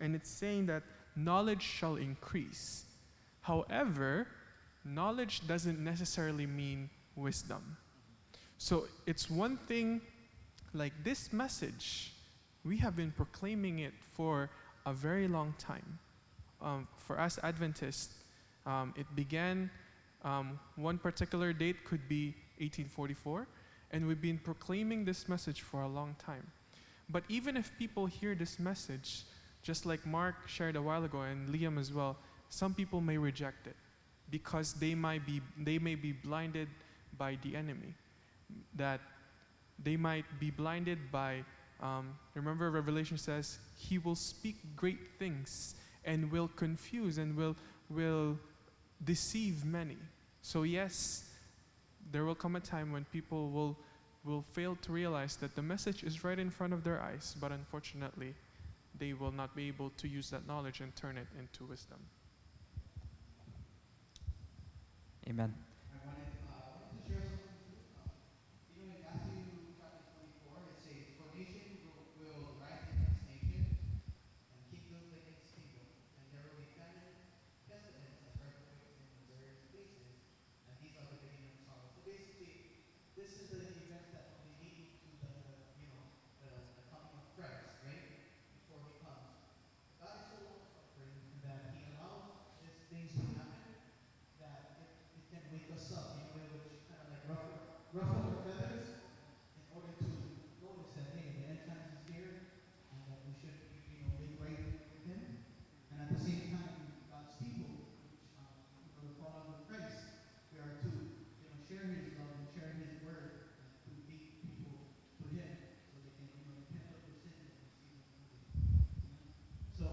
And it's saying that knowledge shall increase. However, knowledge doesn't necessarily mean wisdom. So it's one thing like this message, we have been proclaiming it for a very long time. Um, for us Adventists, um, it began, um, one particular date could be 1844, And we've been proclaiming this message for a long time. But even if people hear this message, just like Mark shared a while ago and Liam as well, some people may reject it because they might be they may be blinded by the enemy. That they might be blinded by um, remember Revelation says he will speak great things and will confuse and will will deceive many. So yes, there will come a time when people will will fail to realize that the message is right in front of their eyes, but unfortunately, they will not be able to use that knowledge and turn it into wisdom. Amen. I wanted, uh, I wanted to share something too. Um, you know, in Matthew chapter 24, it says, For nation will, will rise against nation, and kingdom against kingdom, and there will be famine, pestilence, and earthquakes in various places, and these are the beginning of sorrow. So basically, this is the event that will be leading to the, the you know, the, the coming of Christ, right? Before he comes. God is so long suffering that he allows these things to happen that it, it can wake us up in a way which kind of like ruffle, ruffle our feathers in order to notice that, hey, the end times is here and that we should, you know, make right with Him. And at the same time, God's people, which, um, you know, the follower of Christ, we are to, you know, share His love and share His word and to lead people to Him so they can, you know, repent of their sins and receive Him. So,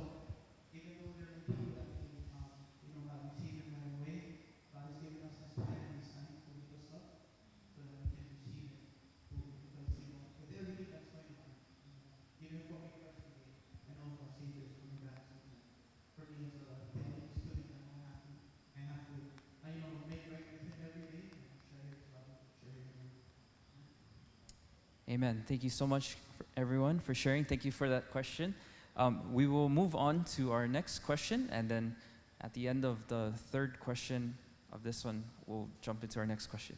even though there are people that can, um, you know, not receive Him right away, God has given us this time and this time to wake us up so that we can receive it. Because, you know, with everything that's going on, even for me personally, I know our Savior is coming back soon. For me as a theology student, I know I have to, I have to, I, you know, make right with Him every day and share His love, share His word. Amen. Thank you so much, for everyone, for sharing. Thank you for that question. Um, we will move on to our next question, and then at the end of the third question of this one, we'll jump into our next question,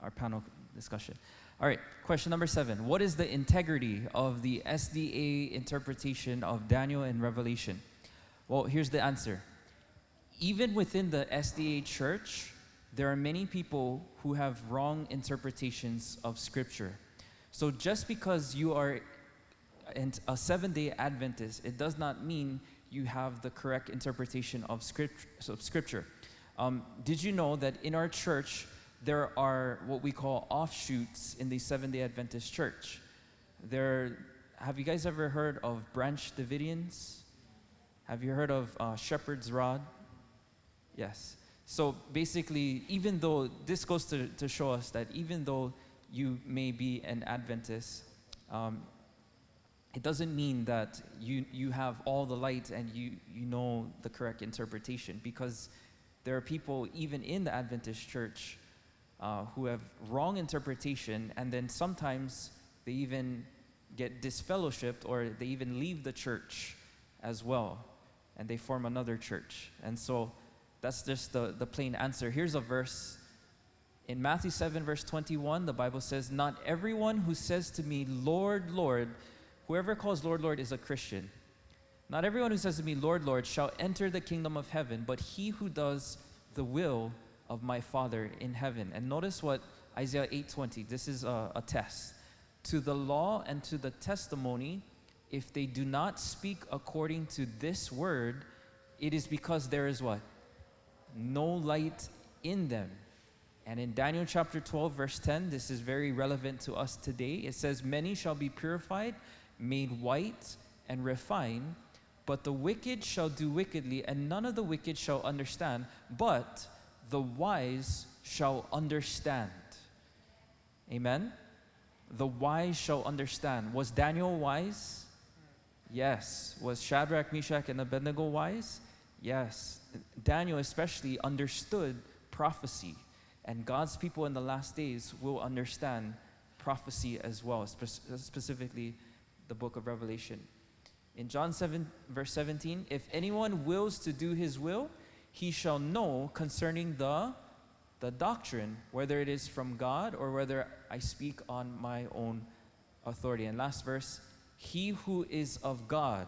our panel discussion. All right, question number seven. What is the integrity of the SDA interpretation of Daniel and Revelation? Well, here's the answer. Even within the SDA church, there are many people who have wrong interpretations of Scripture. So just because you are a seven day Adventist, it does not mean you have the correct interpretation of, script, of Scripture. Um, did you know that in our church, there are what we call offshoots in the Seventh day Adventist church? There, have you guys ever heard of Branch Davidians? Have you heard of uh, Shepherd's Rod? Yes. So basically, even though this goes to, to show us that even though you may be an Adventist, um, it doesn't mean that you, you have all the light and you, you know the correct interpretation because there are people even in the Adventist church uh, who have wrong interpretation and then sometimes they even get disfellowshipped or they even leave the church as well and they form another church. And so that's just the, the plain answer. Here's a verse in Matthew 7, verse 21, the Bible says, Not everyone who says to me, Lord, Lord, whoever calls Lord, Lord is a Christian. Not everyone who says to me, Lord, Lord, shall enter the kingdom of heaven, but he who does the will of my Father in heaven. And notice what Isaiah 8:20, this is a, a test. To the law and to the testimony, if they do not speak according to this word, it is because there is what? No light in them. And in Daniel chapter 12, verse 10, this is very relevant to us today. It says, Many shall be purified, made white, and refined, but the wicked shall do wickedly, and none of the wicked shall understand, but the wise shall understand. Amen? The wise shall understand. Was Daniel wise? Yes. Was Shadrach, Meshach, and Abednego wise? Yes. Daniel especially understood prophecy. And God's people in the last days will understand prophecy as well, spe- specifically the book of Revelation. In John 7, verse 17, if anyone wills to do his will, he shall know concerning the, the doctrine, whether it is from God or whether I speak on my own authority. And last verse, he who is of God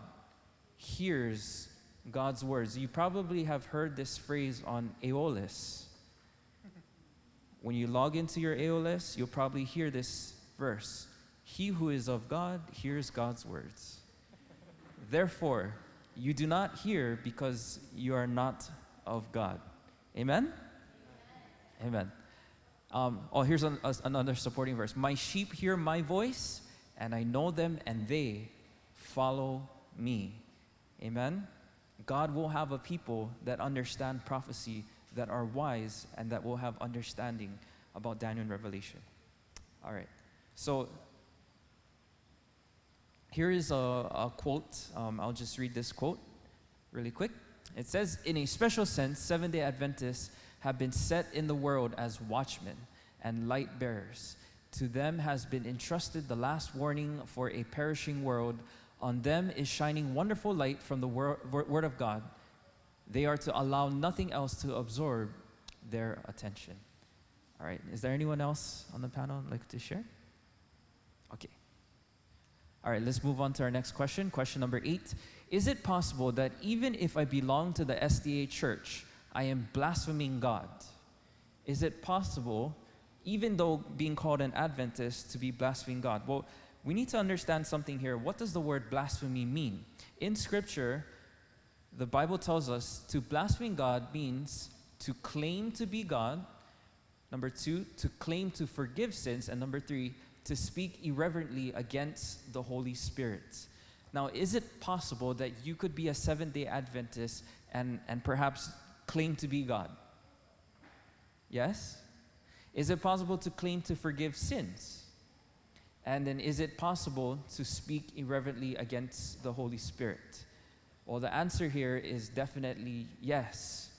hears God's words. You probably have heard this phrase on Aeolus when you log into your AOLS, you'll probably hear this verse He who is of God hears God's words. Therefore, you do not hear because you are not of God. Amen? Amen. Um, oh, here's an, another supporting verse. My sheep hear my voice, and I know them, and they follow me. Amen. God will have a people that understand prophecy, that are wise, and that will have understanding about Daniel and Revelation. All right. So here is a, a quote. Um, I'll just read this quote really quick. It says, In a special sense, Seventh day Adventists have been set in the world as watchmen and light bearers. To them has been entrusted the last warning for a perishing world. On them is shining wonderful light from the wor- wor- Word of God. They are to allow nothing else to absorb their attention. All right, is there anyone else on the panel like to share? Okay. All right, let's move on to our next question. Question number eight Is it possible that even if I belong to the SDA church, I am blaspheming God? Is it possible, even though being called an Adventist, to be blaspheming God? Well, we need to understand something here. What does the word blasphemy mean? In Scripture, the Bible tells us to blaspheme God means to claim to be God. Number two, to claim to forgive sins. And number three, to speak irreverently against the Holy Spirit. Now, is it possible that you could be a Seventh day Adventist and, and perhaps claim to be God? Yes? Is it possible to claim to forgive sins? And then, is it possible to speak irreverently against the Holy Spirit? Well, the answer here is definitely yes.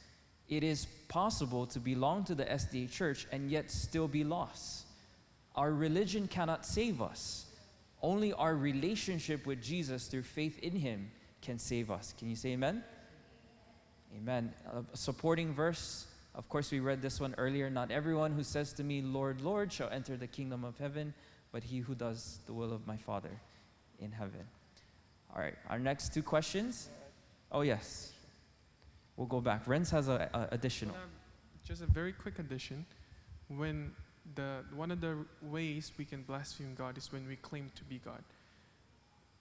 It is possible to belong to the SDA church and yet still be lost. Our religion cannot save us. Only our relationship with Jesus through faith in Him can save us. Can you say amen? Amen. A supporting verse. Of course, we read this one earlier. Not everyone who says to me, Lord, Lord, shall enter the kingdom of heaven, but he who does the will of my Father in heaven. All right, our next two questions. Oh, yes. We'll go back. Renz has a, a additional. Um, just a very quick addition. When the one of the ways we can blaspheme God is when we claim to be God.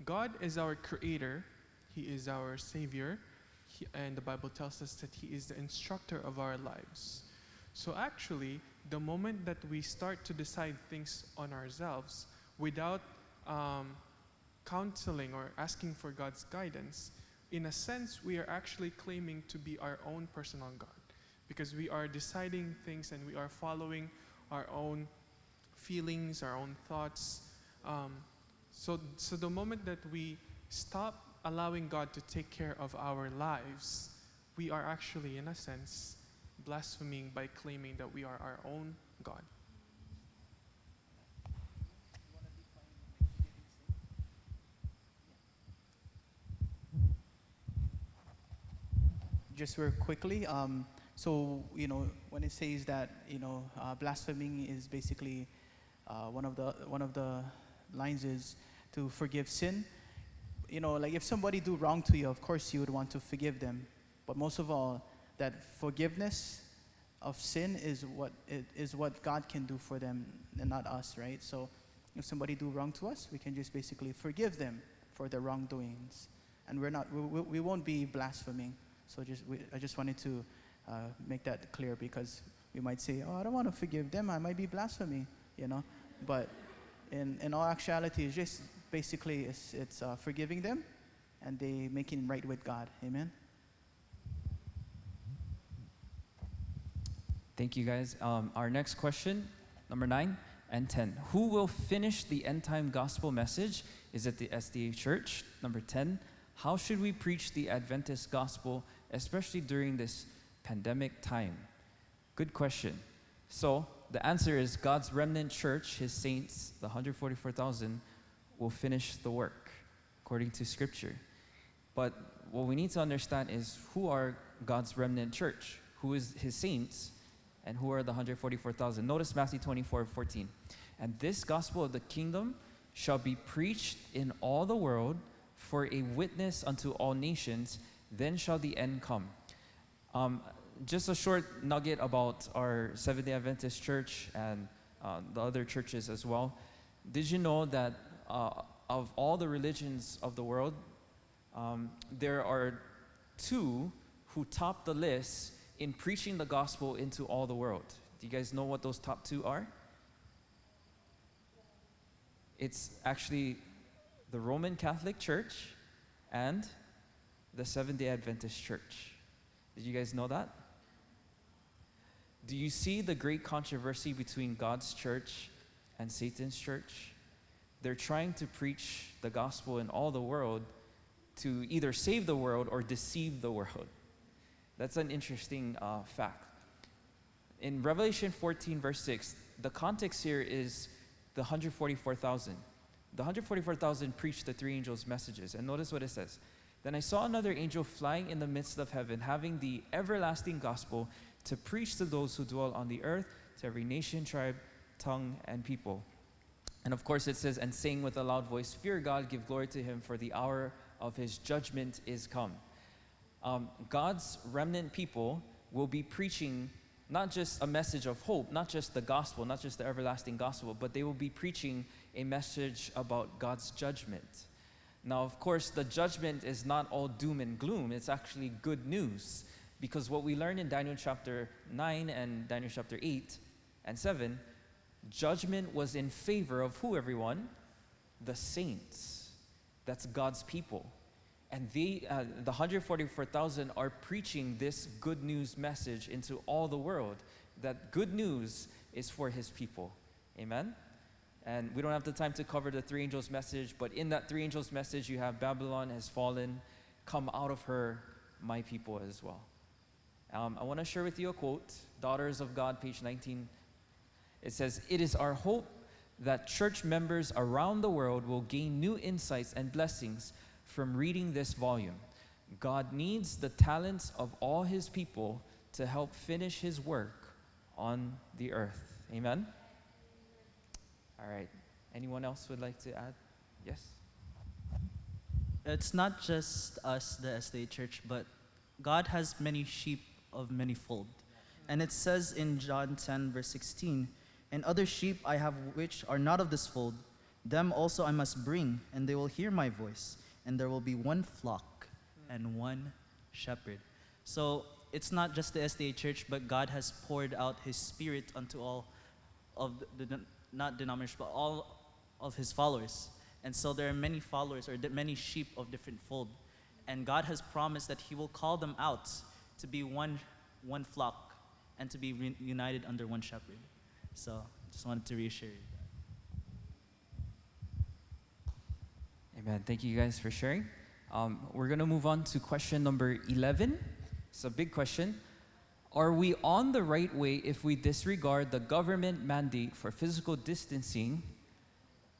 God is our creator. He is our savior. He, and the Bible tells us that he is the instructor of our lives. So actually, the moment that we start to decide things on ourselves without um, counseling or asking for God's guidance, in a sense, we are actually claiming to be our own personal God because we are deciding things and we are following our own feelings, our own thoughts. Um, so, so the moment that we stop allowing God to take care of our lives, we are actually, in a sense, blaspheming by claiming that we are our own God. Just very quickly. Um, so you know, when it says that you know, uh, blaspheming is basically uh, one of the one of the lines is to forgive sin. You know, like if somebody do wrong to you, of course you would want to forgive them. But most of all, that forgiveness of sin is what it is what God can do for them and not us, right? So if somebody do wrong to us, we can just basically forgive them for their wrongdoings, and we're not we, we won't be blaspheming. So just we, I just wanted to uh, make that clear because we might say, oh, I don't want to forgive them. I might be blasphemy, you know. But in, in all actuality, it's just basically it's, it's uh, forgiving them and they making right with God. Amen. Thank you, guys. Um, our next question, number nine and 10. Who will finish the end time gospel message? Is it the SDA church? Number 10. How should we preach the Adventist gospel, especially during this pandemic time? Good question. So, the answer is God's remnant church, his saints, the 144,000, will finish the work according to scripture. But what we need to understand is who are God's remnant church? Who is his saints? And who are the 144,000? Notice Matthew 24 14. And this gospel of the kingdom shall be preached in all the world for a witness unto all nations, then shall the end come. Um, just a short nugget about our Seventh day Adventist church and uh, the other churches as well. Did you know that uh, of all the religions of the world, um, there are two who top the list in preaching the gospel into all the world? Do you guys know what those top two are? It's actually the Roman Catholic Church and the Seventh day Adventist Church. Did you guys know that? Do you see the great controversy between God's church and Satan's church? They're trying to preach the gospel in all the world to either save the world or deceive the world. That's an interesting uh, fact. In Revelation 14, verse 6, the context here is the 144,000. The 144,000 preached the three angels' messages. And notice what it says. Then I saw another angel flying in the midst of heaven, having the everlasting gospel to preach to those who dwell on the earth, to every nation, tribe, tongue, and people. And of course, it says, and saying with a loud voice, Fear God, give glory to him, for the hour of his judgment is come. Um, God's remnant people will be preaching not just a message of hope, not just the gospel, not just the everlasting gospel, but they will be preaching a message about God's judgment. Now, of course, the judgment is not all doom and gloom, it's actually good news. Because what we learn in Daniel chapter 9 and Daniel chapter 8 and 7, judgment was in favor of who, everyone? The saints. That's God's people. And they, uh, the 144,000 are preaching this good news message into all the world that good news is for his people. Amen? And we don't have the time to cover the three angels' message, but in that three angels' message, you have Babylon has fallen, come out of her, my people as well. Um, I want to share with you a quote, Daughters of God, page 19. It says, It is our hope that church members around the world will gain new insights and blessings from reading this volume. God needs the talents of all his people to help finish his work on the earth. Amen? All right. Anyone else would like to add? Yes? It's not just us, the SDA church, but God has many sheep of many fold. And it says in John 10, verse 16, And other sheep I have which are not of this fold, them also I must bring, and they will hear my voice, and there will be one flock and one shepherd. So it's not just the SDA church, but God has poured out his spirit unto all of the, the not denomination, but all of his followers. And so there are many followers or many sheep of different fold. And God has promised that he will call them out to be one, one flock and to be united under one shepherd. So just wanted to reassure you. Amen. Thank you guys for sharing. Um, we're going to move on to question number 11. It's a big question. Are we on the right way if we disregard the government mandate for physical distancing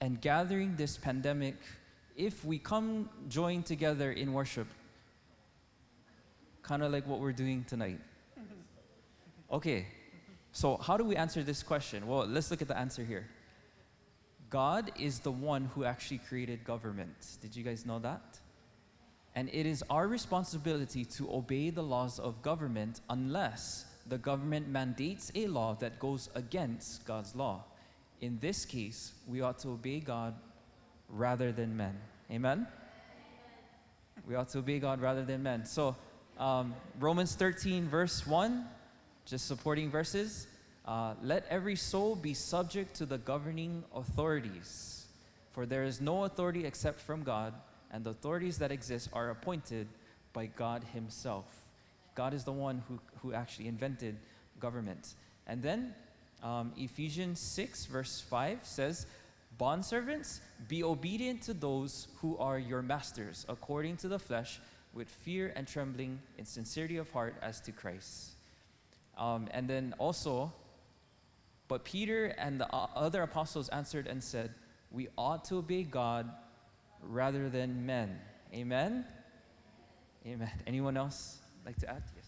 and gathering this pandemic if we come join together in worship? Kind of like what we're doing tonight. Okay, so how do we answer this question? Well, let's look at the answer here. God is the one who actually created government. Did you guys know that? And it is our responsibility to obey the laws of government unless the government mandates a law that goes against God's law. In this case, we ought to obey God rather than men. Amen? We ought to obey God rather than men. So, um, Romans 13, verse 1, just supporting verses. Uh, Let every soul be subject to the governing authorities, for there is no authority except from God, and the authorities that exist are appointed by God Himself. God is the one who, who actually invented government. And then um, Ephesians 6, verse 5 says, Bondservants, be obedient to those who are your masters, according to the flesh, with fear and trembling, in sincerity of heart, as to Christ. Um, and then also, but Peter and the other apostles answered and said, We ought to obey God rather than men. Amen? Amen. Anyone else like to add? Yes.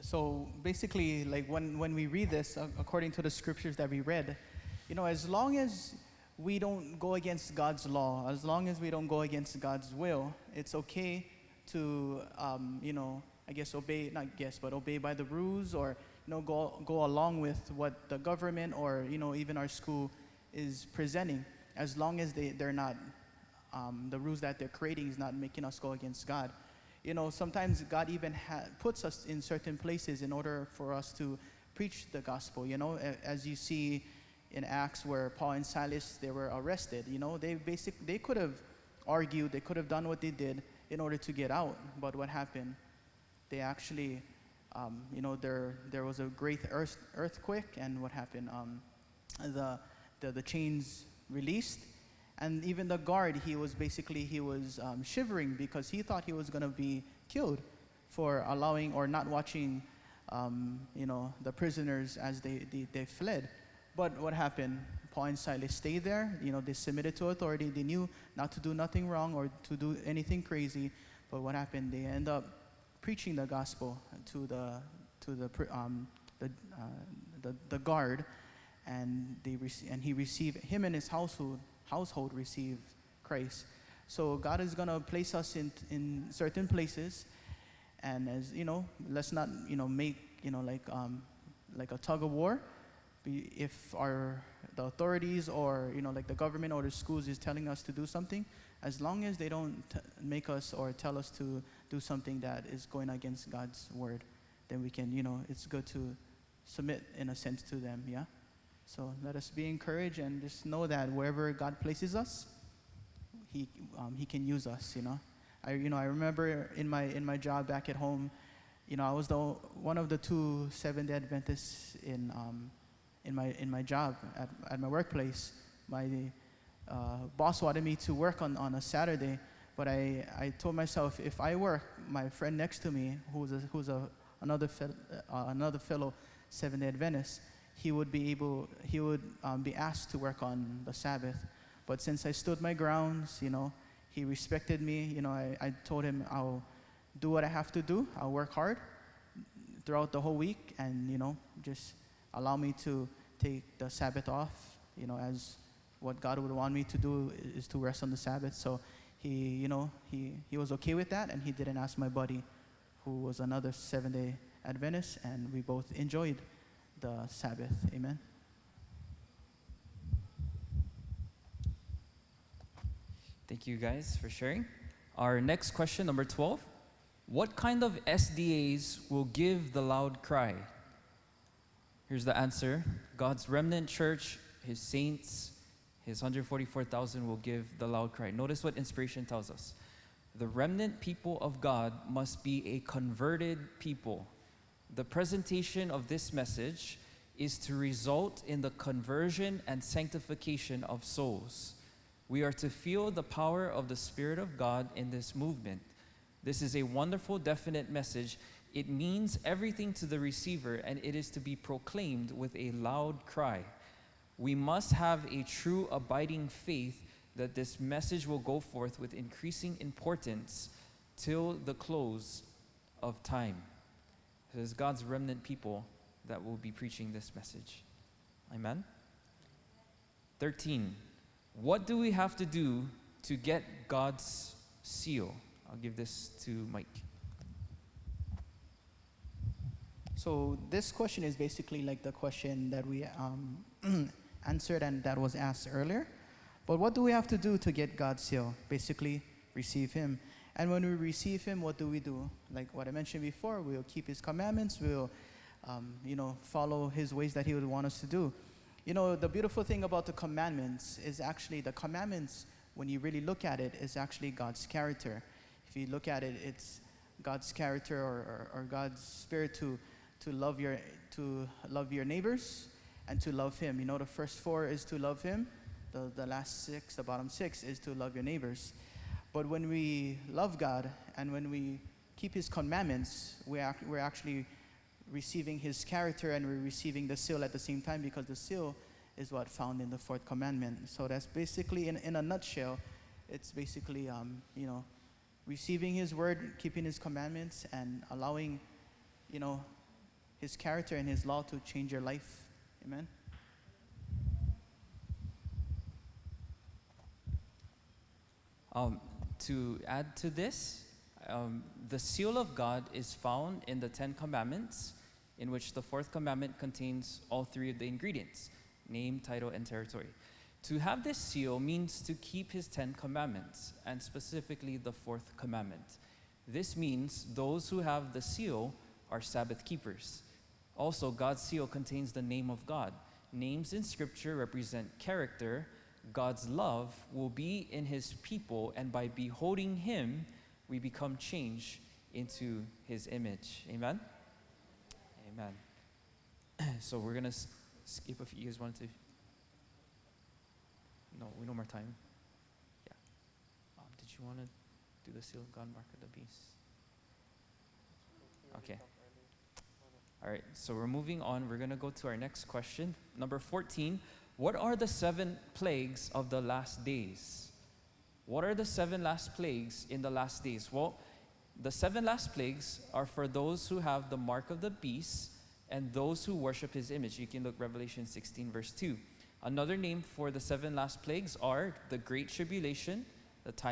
So basically, like when, when we read this, uh, according to the scriptures that we read, you know, as long as we don't go against God's law, as long as we don't go against God's will, it's okay to, um, you know, I guess obey, not guess, but obey by the rules or, you know, go, go along with what the government or, you know, even our school is presenting, as long as they, they're not, um, the rules that they're creating is not making us go against God. You know, sometimes God even puts us in certain places in order for us to preach the gospel, you know, as you see in Acts where Paul and Silas, they were arrested, you know, they basic, they could have argued, they could have done what they did in order to get out, but what happened? They actually, um, you know, there, there was a great earth, earthquake, and what happened? Um, the, the, the chains released, and even the guard, he was basically, he was um, shivering because he thought he was going to be killed for allowing or not watching, um, you know, the prisoners as they, they, they fled. But what happened? Paul and Silas stayed there. You know, they submitted to authority. They knew not to do nothing wrong or to do anything crazy. But what happened? They end up preaching the gospel to the to the um, the, uh, the the guard, and they and he received him and his household household received Christ. So God is gonna place us in in certain places, and as you know, let's not you know make you know like um, like a tug of war. If our the authorities or you know like the government or the schools is telling us to do something, as long as they don't make us or tell us to do something that is going against God's word, then we can you know it's good to submit in a sense to them. Yeah. So let us be encouraged and just know that wherever God places us, He um, He can use us. You know, I you know I remember in my in my job back at home, you know I was the one of the two Seventh Day Adventists in um, in my in my job at at my workplace. My uh, boss wanted me to work on on a Saturday, but I I told myself if I work, my friend next to me who's a, who's a another fel- uh, another fellow Seventh Day Adventist, he would be able he would um, be asked to work on the Sabbath. But since I stood my grounds, you know, he respected me. You know, I, I told him I'll do what I have to do. I'll work hard throughout the whole week, and you know, just allow me to take the Sabbath off. You know, as what God would want me to do is to rest on the Sabbath. So he, you know, he he was okay with that, and he didn't ask my buddy, who was another seven-day Adventist, and we both enjoyed the Sabbath. Amen. Thank you guys for sharing. Our next question, number 12. What kind of SDAs will give the loud cry? Here's the answer God's remnant church, his saints, his 144,000 will give the loud cry. Notice what inspiration tells us. The remnant people of God must be a converted people. The presentation of this message is to result in the conversion and sanctification of souls. We are to feel the power of the Spirit of God in this movement. This is a wonderful, definite message. It means everything to the receiver, and it is to be proclaimed with a loud cry. We must have a true, abiding faith that this message will go forth with increasing importance till the close of time. It is God's remnant people that will be preaching this message. Amen. 13. What do we have to do to get God's seal? I'll give this to Mike. So this question is basically like the question that we um, (clears throat) answered and that was asked earlier. But what do we have to do to get God's seal? Basically, receive Him. And when we receive Him, what do we do? Like what I mentioned before, we'll keep His commandments. We'll, um, you know, follow His ways that He would want us to do. You know, the beautiful thing about the commandments is actually the commandments. When you really look at it, is actually God's character. If you look at it, it's God's character or, or, or God's spirit to to love your to love your neighbors and to love him. You know, the first four is to love him. The, the last six, the bottom six, is to love your neighbors. But when we love God and when we keep his commandments, we ac- we're actually receiving his character and we're receiving the seal at the same time because the seal is what found in the fourth commandment. So that's basically, in, in a nutshell, it's basically, um, you know, receiving his word, keeping his commandments, and allowing, you know, his character and his law to change your life. Amen. Um, to add to this, Um, the seal of God is found in the Ten Commandments, in which the fourth commandment contains all three of the ingredients name, title, and territory. To have this seal means to keep his Ten Commandments, and specifically the fourth commandment. This means those who have the seal are Sabbath keepers. Also, God's seal contains the name of God. Names in Scripture represent character. God's love will be in his people, and by beholding him, we become changed into his image. Amen? Amen. (clears throat) so we're going to skip if you guys want to. No, we no more time. Yeah. Um, did you want to do the seal of God, mark of the beast? Okay. All right, so we're moving on. We're going to go to our next question. Number 14. What are the seven plagues of the last days? What are the seven last plagues in the last days? Well, the seven last plagues are for those who have the mark of the beast and those who worship his image. You can look Revelation 16, verse 2. Another name for the seven last plagues are the Great Tribulation, the time